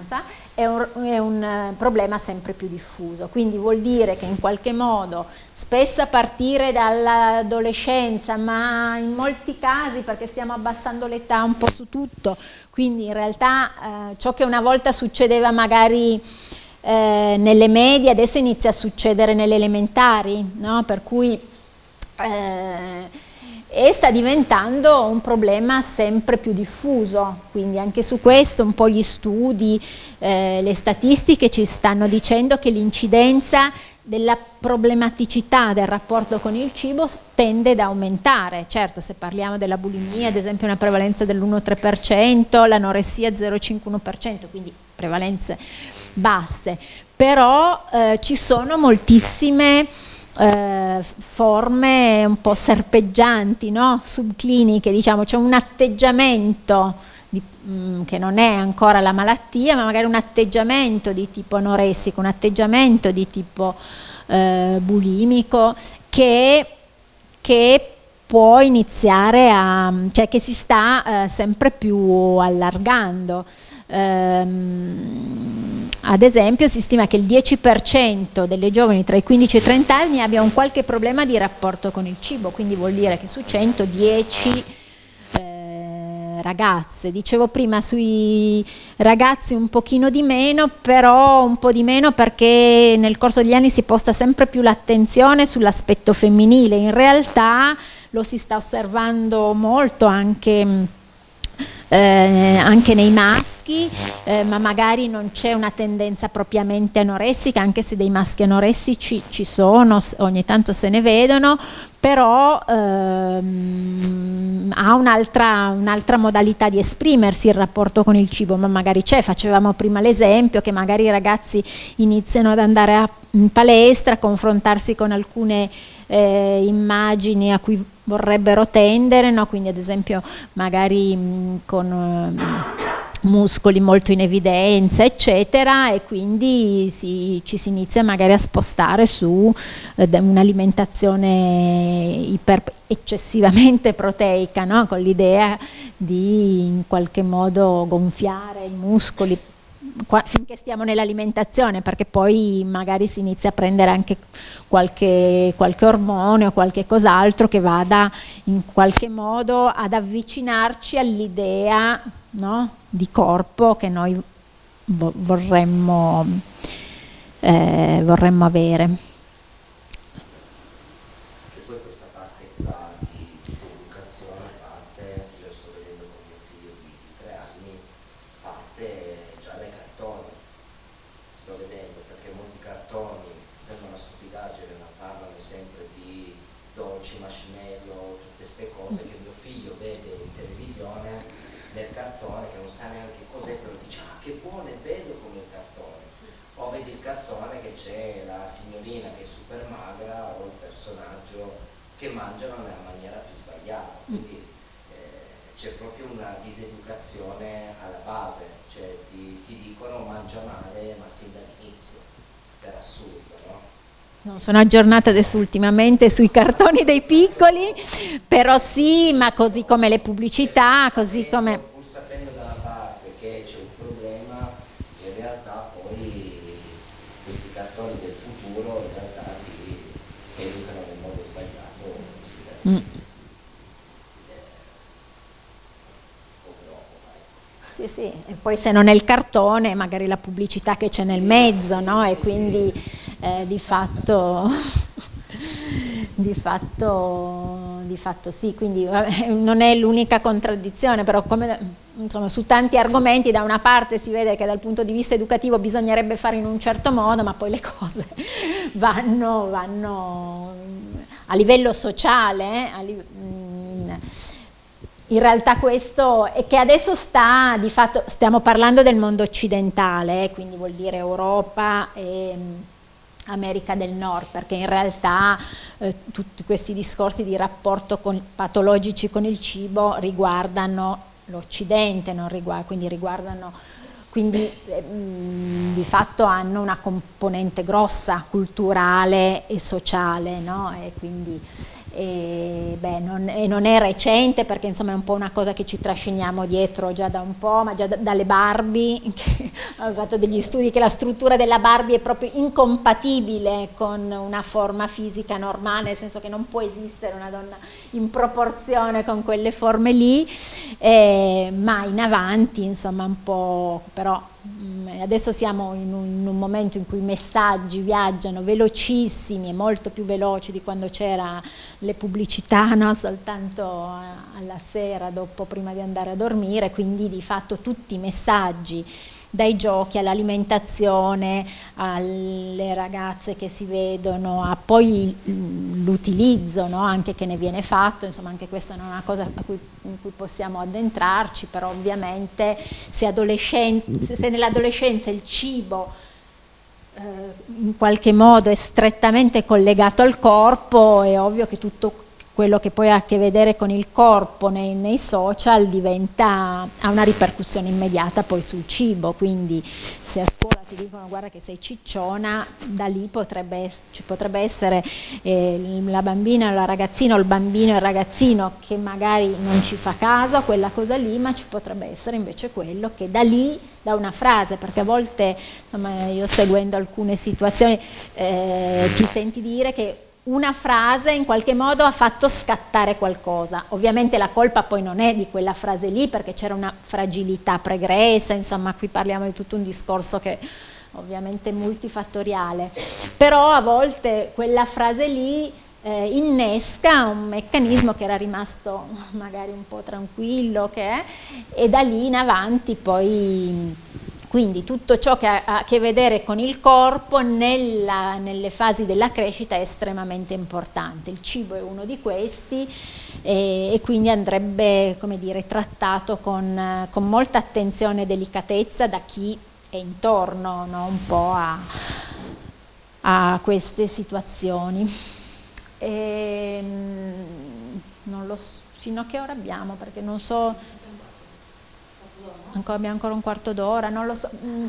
è un, è un eh, problema sempre più diffuso. Quindi vuol dire che in qualche modo, spesso a partire dall'adolescenza, ma in molti casi, perché stiamo abbassando l'età un po' su tutto, quindi in realtà eh, ciò che una volta succedeva magari eh, nelle medie adesso inizia a succedere nelle elementari, no? per cui eh, e sta diventando un problema sempre più diffuso, quindi anche su questo un po' gli studi, eh, le statistiche ci stanno dicendo che l'incidenza della problematicità del rapporto con il cibo tende ad aumentare, certo se parliamo della bulimia ad esempio una prevalenza dell'1,3%, l'anoressia 0,51%, quindi prevalenze basse, però eh, ci sono moltissime eh, forme un po' serpeggianti, no? subcliniche, diciamo, c'è un atteggiamento di, mh, mm, che non è ancora la malattia, ma magari un atteggiamento di tipo anoressico, un atteggiamento di tipo eh, bulimico che, che può iniziare a, cioè che si sta eh, sempre più allargando. Ehm, ad esempio si stima che il 10% delle giovani tra i 15 e i 30 anni abbia un qualche problema di rapporto con il cibo, quindi vuol dire che su 110 eh, ragazze, dicevo prima sui ragazzi un pochino di meno, però un po' di meno perché nel corso degli anni si posta sempre più l'attenzione sull'aspetto femminile, in realtà lo si sta osservando molto anche eh, anche nei maschi, eh, ma magari non c'è una tendenza propriamente anoressica, anche se dei maschi anoressici ci sono, ogni tanto se ne vedono, però ehm, ha un'altra un modalità di esprimersi il rapporto con il cibo, ma magari c'è, facevamo prima l'esempio che magari i ragazzi iniziano ad andare a, in palestra, a confrontarsi con alcune eh, immagini a cui vorrebbero tendere, no? quindi ad esempio magari mh, con uh, muscoli molto in evidenza eccetera e quindi si, ci si inizia magari a spostare su eh, un'alimentazione eccessivamente proteica no? con l'idea di in qualche modo gonfiare i muscoli qua, finché stiamo nell'alimentazione perché poi magari si inizia a prendere anche qualche, qualche ormone o qualche cos'altro che vada in qualche modo ad avvicinarci all'idea no, di corpo che noi vorremmo, eh, vorremmo avere. Che mangiano nella maniera più sbagliata. Mm. Quindi eh, c'è proprio una diseducazione alla base, cioè ti, ti dicono mangia male ma sin dall'inizio, per assurdo, no? No, sono aggiornata adesso ultimamente sui cartoni dei piccoli, però sì, ma così come le pubblicità, così come... Pur sapendo da una parte che perché c'è un problema in realtà poi questi cartoni del futuro in realtà ti educano nel modo sbagliato si mm. Sì, sì, e poi se non è il cartone, magari la pubblicità che c'è nel mezzo, no? E quindi eh, di fatto di fatto, di fatto sì, quindi non è l'unica contraddizione, però come, insomma, su tanti argomenti da una parte si vede che dal punto di vista educativo bisognerebbe fare in un certo modo, ma poi le cose vanno, vanno a livello sociale, a livello, in realtà questo è che adesso sta, di fatto, stiamo parlando del mondo occidentale, eh, quindi vuol dire Europa e America del Nord, perché in realtà eh, tutti questi discorsi di rapporto con, patologici con il cibo riguardano l'Occidente, quindi riguardano quindi eh, di fatto hanno una componente grossa culturale e sociale no? e quindi e, beh, non, e, non, è recente perché insomma è un po' una cosa che ci trasciniamo dietro già da un po', ma già da, dalle Barbie, ho fatto degli studi che la struttura della Barbie è proprio incompatibile con una forma fisica normale, nel senso che non può esistere una donna in proporzione con quelle forme lì, eh, ma in avanti insomma un po', però Mm, adesso siamo in un, in un, momento in cui i messaggi viaggiano velocissimi e molto più veloci di quando c'era le pubblicità no? soltanto alla sera dopo prima di andare a dormire quindi di fatto tutti i messaggi dai giochi all'alimentazione, alle ragazze che si vedono, a poi l'utilizzo no? anche che ne viene fatto, insomma anche questa non è una cosa cui, in cui possiamo addentrarci, però ovviamente se, se nell'adolescenza il cibo eh, in qualche modo è strettamente collegato al corpo, è ovvio che tutto quello che poi ha a che vedere con il corpo nei, nei, social diventa, ha una ripercussione immediata poi sul cibo, quindi se a scuola ti dicono guarda che sei cicciona, da lì potrebbe, ci potrebbe essere eh, la bambina, la ragazzina o il bambino e il ragazzino che magari non ci fa caso a quella cosa lì, ma ci potrebbe essere invece quello che da lì da una frase, perché a volte insomma, io seguendo alcune situazioni eh, ti senti dire che una frase in qualche modo ha fatto scattare qualcosa. Ovviamente la colpa poi non è di quella frase lì perché c'era una fragilità pregressa, insomma qui parliamo di tutto un discorso che ovviamente multifattoriale, però a volte quella frase lì eh, innesca un meccanismo che era rimasto magari un po' tranquillo che è, e da lì in avanti poi quindi tutto ciò che ha a che vedere con il corpo nella, nelle fasi della crescita è estremamente importante. Il cibo è uno di questi e, e quindi andrebbe dire, trattato con, con, molta attenzione e delicatezza da chi è intorno no? un po' a, a queste situazioni. E, ehm, non lo so, fino a che ora abbiamo perché non so abbiamo ancora un quarto d'ora, non lo so. Mm,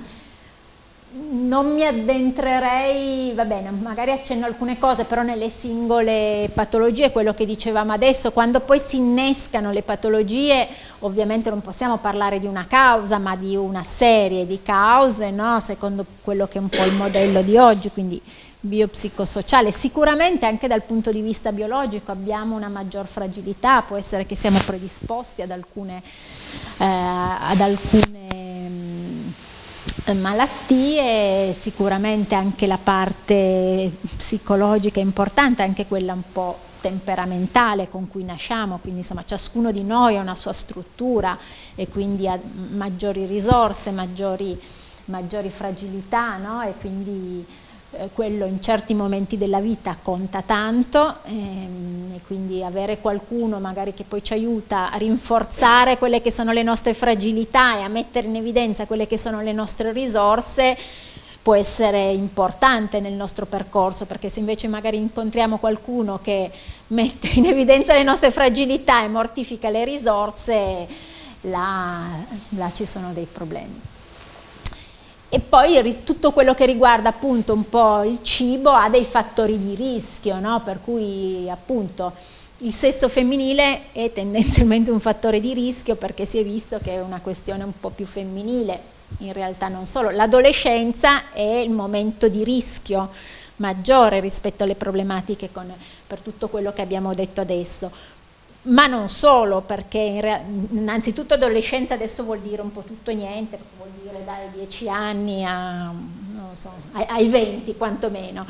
non mi addentrerei, va bene, magari accenno alcune cose, però nelle singole patologie, quello che dicevamo adesso, quando poi si innescano le patologie, ovviamente non possiamo parlare di una causa, ma di una serie di cause, no? secondo quello che è un po' il modello di oggi, quindi biopsicosociale. Sicuramente anche dal punto di vista biologico abbiamo una maggior fragilità, può essere che siamo predisposti ad alcune, eh, ad alcune mm, malattie, sicuramente anche la parte psicologica è importante, anche quella un po' temperamentale con cui nasciamo, quindi insomma ciascuno di noi ha una sua struttura e quindi ha maggiori risorse, maggiori, maggiori fragilità no? e quindi eh, quello in certi momenti della vita conta tanto ehm, e quindi avere qualcuno magari che poi ci aiuta a rinforzare quelle che sono le nostre fragilità e a mettere in evidenza quelle che sono le nostre risorse può essere importante nel nostro percorso perché se invece magari incontriamo qualcuno che mette in evidenza le nostre fragilità e mortifica le risorse là, là ci sono dei problemi. E poi tutto quello che riguarda appunto un po' il cibo ha dei fattori di rischio, no? per cui appunto il sesso femminile è tendenzialmente un fattore di rischio perché si è visto che è una questione un po' più femminile, in realtà non solo. L'adolescenza è il momento di rischio maggiore rispetto alle problematiche con, per tutto quello che abbiamo detto adesso ma non solo, perché innanzitutto adolescenza adesso vuol dire un po' tutto e niente, vuol dire dai 10 anni a, so, ai 20 quantomeno,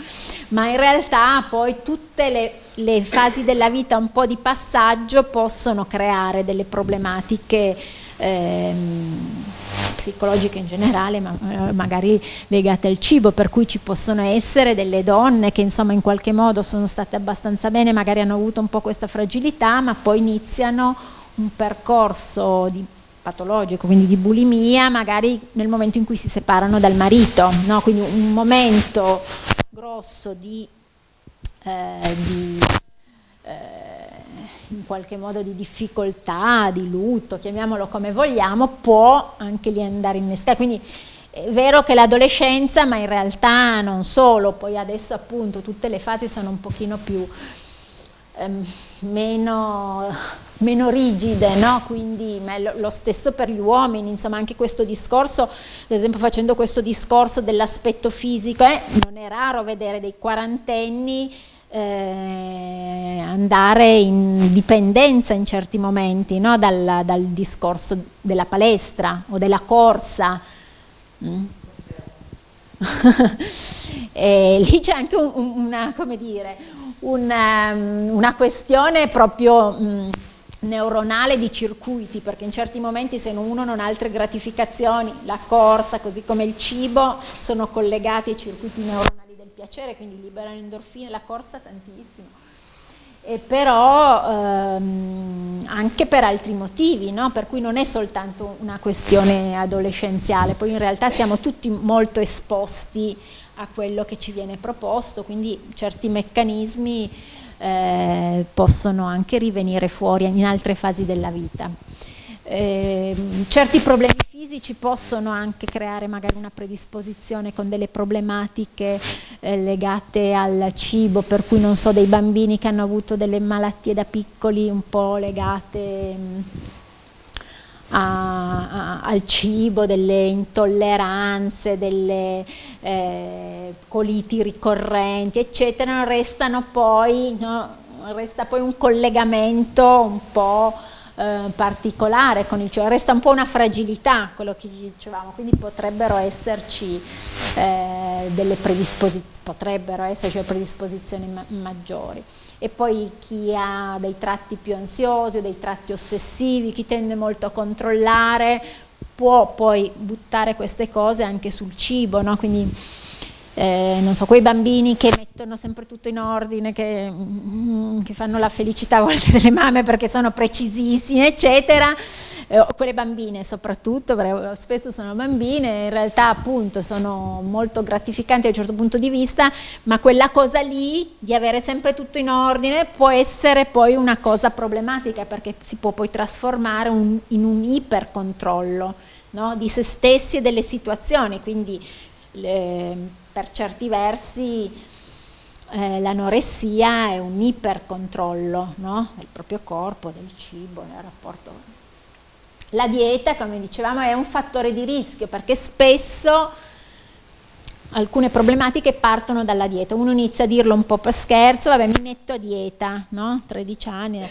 ma in realtà poi tutte le, le, fasi della vita un po' di passaggio possono creare delle problematiche ehm, psicologiche in generale, ma eh, magari legate al cibo, per cui ci possono essere delle donne che insomma in qualche modo sono state abbastanza bene, magari hanno avuto un po' questa fragilità, ma poi iniziano un percorso di patologico, quindi di bulimia, magari nel momento in cui si separano dal marito, no? quindi un momento grosso di, eh, di eh, in qualche modo di difficoltà, di lutto, chiamiamolo come vogliamo, può anche lì andare innescare. Quindi è vero che l'adolescenza, ma in realtà non solo, poi adesso appunto tutte le fasi sono un pochino più ehm, meno, meno, rigide, no? quindi lo, lo stesso per gli uomini, insomma anche questo discorso, ad esempio facendo questo discorso dell'aspetto fisico, eh, non è raro vedere dei quarantenni eh, andare in dipendenza in certi momenti no? dal, dal, discorso della palestra o della corsa. Mm. lì c'è anche un, una, dire, una, um, una, questione proprio mh, mm, neuronale di circuiti, perché in certi momenti se uno non ha altre gratificazioni, la corsa così come il cibo sono collegati ai circuiti neuronali piacere, quindi liberano endorfine, la corsa tantissimo. E però ehm, anche per altri motivi, no? per cui non è soltanto una questione adolescenziale, poi in realtà siamo tutti molto esposti a quello che ci viene proposto, quindi certi meccanismi eh, possono anche rivenire fuori in altre fasi della vita. Eh, certi problemi fisici possono anche creare magari una predisposizione con delle problematiche eh, legate al cibo, per cui non so, dei bambini che hanno avuto delle malattie da piccoli un po' legate mh, mm, a, a, al cibo, delle intolleranze, delle eh, coliti ricorrenti, eccetera, restano poi, no, resta poi un collegamento un po' Eh, particolare con il cioè resta un po' una fragilità quello che dicevamo, quindi potrebbero esserci eh, delle predisposizioni, potrebbero esserci predisposizioni ma maggiori. E poi chi ha dei tratti più ansiosi o dei tratti ossessivi, chi tende molto a controllare, può poi buttare queste cose anche sul cibo, no? quindi eh, non so, quei bambini che mettono sempre tutto in ordine, che, mm, che, fanno la felicità a volte delle mamme perché sono precisissime, eccetera, eh, quelle bambine soprattutto, perché spesso sono bambine, in realtà appunto sono molto gratificanti da un certo punto di vista, ma quella cosa lì di avere sempre tutto in ordine può essere poi una cosa problematica perché si può poi trasformare un, in un ipercontrollo no? di se stessi e delle situazioni, quindi le, per certi versi eh, l'anoressia è un ipercontrollo no? del proprio corpo, del cibo, del rapporto. La dieta, come dicevamo, è un fattore di rischio perché spesso alcune problematiche partono dalla dieta. Uno inizia a dirlo un po' per scherzo, vabbè mi metto a dieta, no? 13 anni,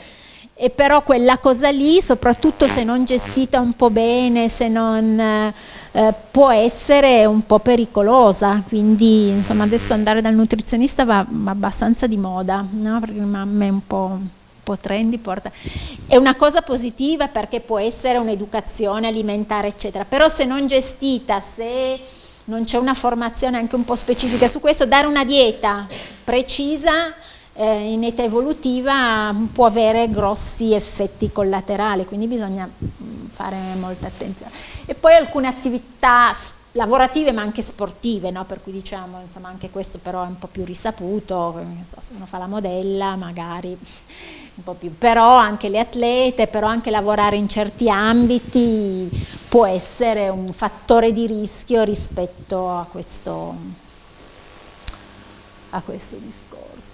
e però quella cosa lì, soprattutto se non gestita un po' bene, se non eh, può essere un po' pericolosa, quindi insomma adesso andare dal nutrizionista va, va abbastanza di moda, no? perché mamma è un po', un po' trendy, porta. è una cosa positiva perché può essere un'educazione alimentare eccetera, però se non gestita, se non c'è una formazione anche un po' specifica su questo, dare una dieta precisa eh, in età evolutiva può avere grossi effetti collaterali, quindi bisogna mm, fare molta attenzione. E poi alcune attività lavorative ma anche sportive, no? per cui diciamo, insomma anche questo però è un po' più risaputo, so, se uno fa la modella magari un po' più, però anche le atlete, però anche lavorare in certi ambiti può essere un fattore di rischio rispetto a questo, a questo discorso.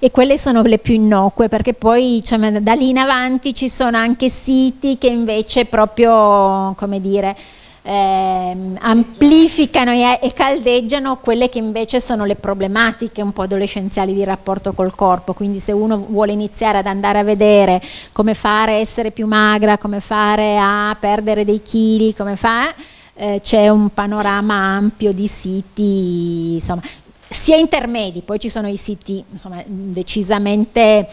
E quelle sono le più innocue perché poi cioè, da lì in avanti ci sono anche siti che invece proprio, come dire, ehm, amplificano e, e, caldeggiano quelle che invece sono le problematiche un po' adolescenziali di rapporto col corpo, quindi se uno vuole iniziare ad andare a vedere come fare a essere più magra, come fare a perdere dei chili, come fa, eh, c'è un panorama ampio di siti, insomma, sia intermedi, poi ci sono i siti insomma, decisamente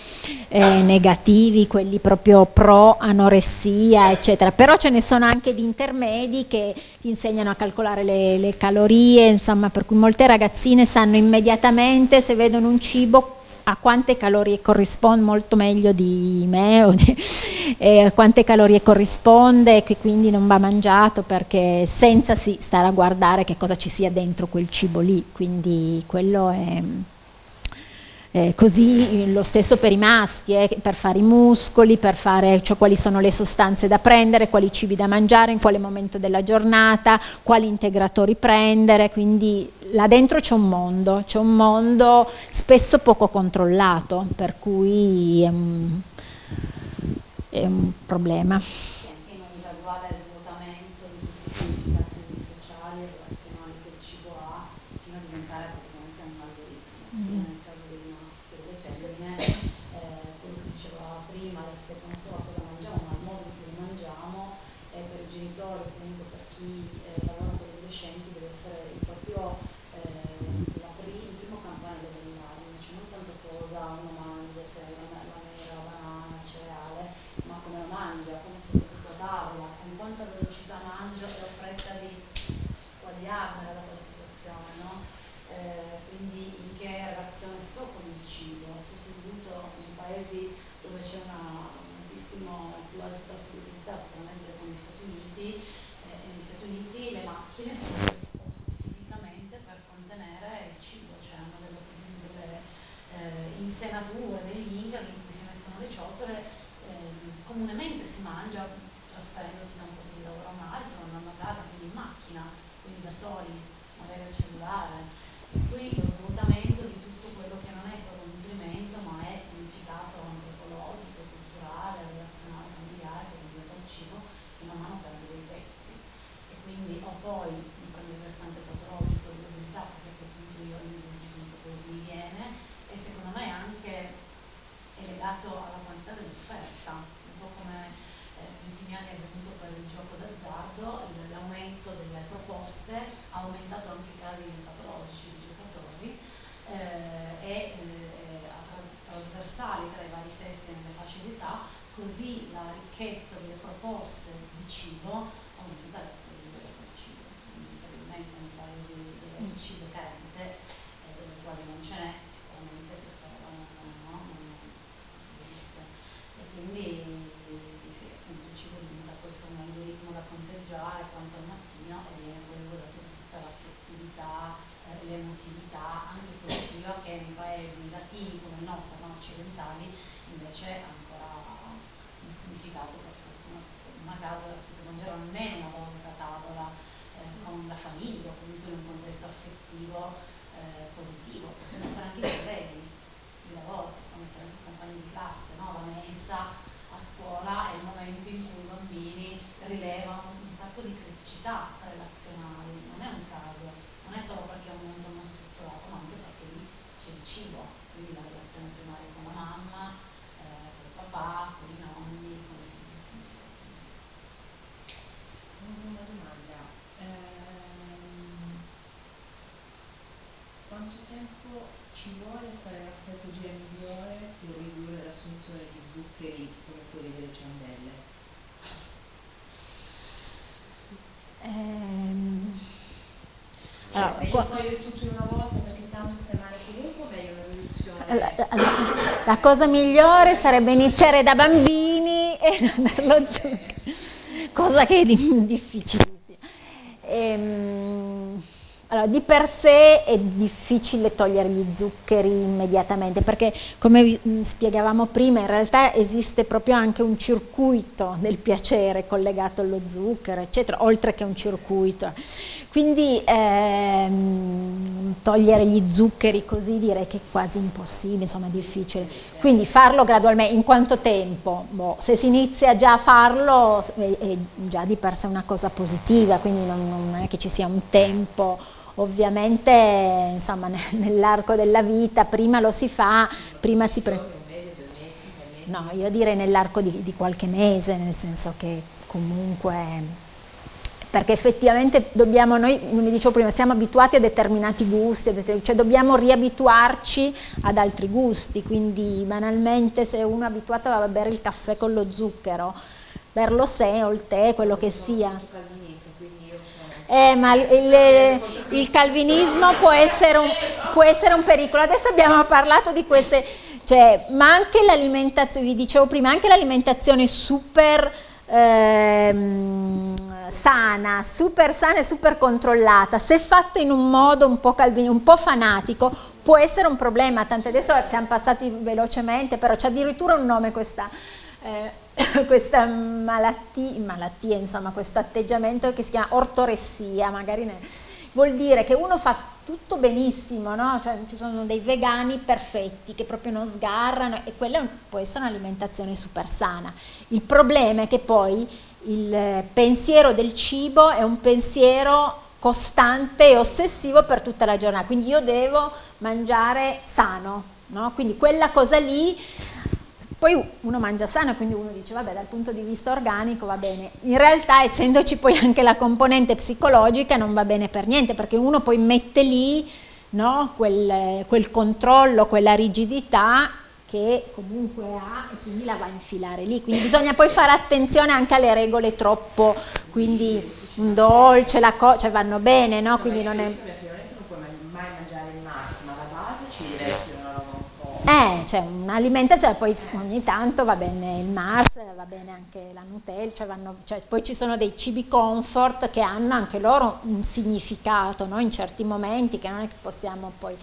eh, negativi, quelli proprio pro anoressia, eccetera, però ce ne sono anche di intermedi che ti insegnano a calcolare le, le calorie, insomma, per cui molte ragazzine sanno immediatamente se vedono un cibo a quante calorie corrisponde, molto meglio di me, o di, eh, quante calorie corrisponde, che quindi non va mangiato perché senza sì, stare a guardare che cosa ci sia dentro quel cibo lì, quindi quello è... Eh, così lo stesso per i maschi, eh, per fare i muscoli, per fare cioè, quali sono le sostanze da prendere, quali cibi da mangiare, in quale momento della giornata, quali integratori prendere, quindi là dentro c'è un mondo, c'è un mondo spesso poco controllato, per cui è un, è un problema. per chi eh, lavora con gli adolescenti deve essere il proprio eh, prim il primo campanello dell'allarme, cioè non tanto cosa uno mangia, se è una, la mela, la banana, il cereale, ma come lo mangia, come si è seduto a tavola, con quanta velocità mangia e la fretta di squagliarmela data la situazione, no? eh, quindi in che relazione sto con il cibo? Sono seduto in paesi dove c'è una altissimo più alta sensibilità sicuramente sono gli Stati Uniti insenature, degli ingaghi in cui si mettono le ciotole, eh, comunemente si mangia trasferendosi da un posto di lavoro a un altro, andando a casa, quindi in macchina, quindi da soli, magari al cellulare. E qui lo svuotamento di tutto quello che non è solo nutrimento, ma è significato antropologico, culturale, relazionale, familiare, che diventa il cibo, che man mano perde dei pezzi. E quindi ho poi, il versante patologico dell'obesità, perché appunto io individuo quello che mi viene, e secondo me anche è legato alla quantità dell'offerta, un po' come eh, negli ultimi anni è avvenuto per il gioco d'azzardo, l'aumento delle proposte ha aumentato anche i casi patologici di giocatori eh, e eh, trasversali tra i vari sessi e nelle fasce d'età, così la ricchezza delle proposte di cibo aumenta il livello del cibo, quindi probabilmente nei paesi dove il cibo è carente, eh, dove quasi non ce n'è, quindi sì, appunto cibo diventa questo un algoritmo da conteggiare quanto al mattino e viene poi svuotato tutta l'affettività, eh, l'emotività anche positiva che nei paesi latini come il nostro, non occidentali, invece ha ancora un significato per fortuna. Una casa da scritto mangiare almeno una volta a tavola con la famiglia comunque in un contesto affettivo eh, positivo, possono essere anche i colleghi di lavoro, possono essere anche i compagni di classe, no? la mensa a scuola è il momento in cui i bambini rilevano un sacco di criticità relazionali, non è un caso, non è solo perché è un momento non strutturato, ma anche perché lì c'è il cibo, quindi la relazione primaria con la mamma, eh, con il papà, con i nonni, con le figlie. Una domanda. Ehm, quanto tempo ci vuole fare la strategia migliore per ridurre l'assunzione di zuccheri come quelli delle ciambelle? Ehm, allora, meglio togliere tutto in una volta perché tanto stai male comunque o meglio una riduzione? La, cosa migliore sarebbe iniziare da bambini e non darlo zucchero, cosa che è difficilissima. Ehm, allora, di per sé è difficile togliere gli zuccheri immediatamente perché come mm, spiegavamo prima in realtà esiste proprio anche un circuito del piacere collegato allo zucchero eccetera oltre che un circuito quindi ehm, togliere gli zuccheri così direi che è quasi impossibile, insomma è difficile. Quindi farlo gradualmente, in quanto tempo? Boh, se si inizia già a farlo è, è, già di per sé una cosa positiva, quindi non, non è che ci sia un tempo ovviamente insomma nell'arco della vita prima lo si fa, prima si prende no io direi nell'arco di, di, qualche mese nel senso che comunque perché effettivamente dobbiamo, noi come dicevo prima, siamo abituati a determinati gusti, a determin cioè dobbiamo riabituarci ad altri gusti, quindi banalmente se uno è abituato a bere il caffè con lo zucchero, berlo sé o il tè, quello che sia. Eh, ma il, il, calvinismo può essere, un, può essere un pericolo. Adesso abbiamo parlato di queste, cioè, ma anche l'alimentazione, vi dicevo prima, anche l'alimentazione super ehm, sana, super sana e super controllata, se fatta in un modo un po', calvini, un po' fanatico, può essere un problema, tanto adesso siamo passati velocemente, però c'è addirittura un nome questa, eh, questa malattia, malattia, insomma, questo atteggiamento che si chiama ortoressia, magari ne, vuol dire che uno fa tutto benissimo, no? cioè, ci sono dei vegani perfetti che proprio non sgarrano e quella può essere un'alimentazione super sana. Il problema è che poi il pensiero del cibo è un pensiero costante e ossessivo per tutta la giornata, quindi io devo mangiare sano, no? quindi quella cosa lì poi uno mangia sano, quindi uno dice vabbè dal punto di vista organico va bene. In realtà essendoci poi anche la componente psicologica non va bene per niente perché uno poi mette lì no, quel, quel controllo, quella rigidità che comunque ha e quindi la va a infilare lì. Quindi bisogna poi fare attenzione anche alle regole troppo, quindi un dolce, la cosa, cioè vanno bene, no? Quindi non è... Eh, cioè un'alimentazione, poi ogni tanto va bene il Mars, va bene anche la Nutella, cioè vanno, cioè poi ci sono dei cibi comfort che hanno anche loro un significato no? in certi momenti che non è che possiamo poi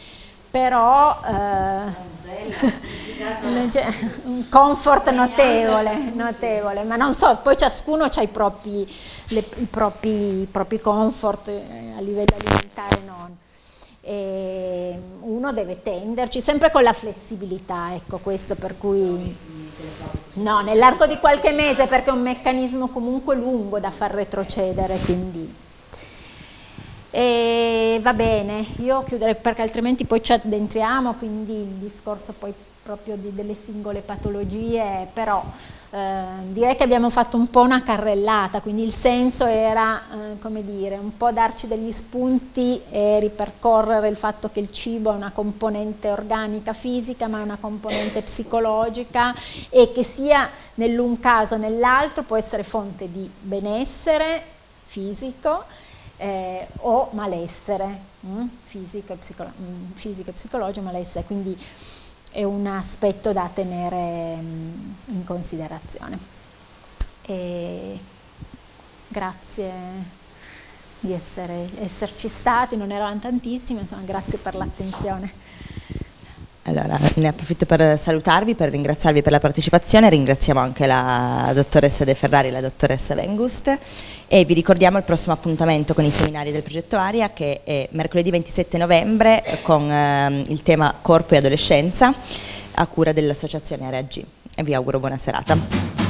però eh, un comfort notevole, notevole, ma non so, poi ciascuno ha i propri, le, i, propri, i propri comfort eh, a livello alimentare non e uno deve tenderci sempre con la flessibilità, ecco questo per cui no, nell'arco di qualche mese perché è un meccanismo comunque lungo da far retrocedere, quindi. E va bene, io chiuderei perché altrimenti poi ci addentriamo, quindi il discorso poi proprio di, delle singole patologie, però eh, direi che abbiamo fatto un po' una carrellata, quindi il senso era, eh, come dire, un po' darci degli spunti e ripercorrere il fatto che il cibo è una componente organica fisica ma è una componente psicologica e che sia nell'un caso o nell'altro può essere fonte di benessere fisico eh, o malessere, mm? fisico, e mm, fisico e psicologico, malessere, quindi è un aspetto da tenere mm, in considerazione. E grazie di essere, esserci stati, non erano tantissimi, insomma grazie per l'attenzione. Allora, ne approfitto per salutarvi, per ringraziarvi per la partecipazione, ringraziamo anche la dottoressa De Ferrari e la dottoressa Vengust e vi ricordiamo il prossimo appuntamento con i seminari del progetto Aria che è mercoledì 27 novembre con eh, il tema Corpo e Adolescenza a cura dell'associazione Area G e vi auguro buona serata.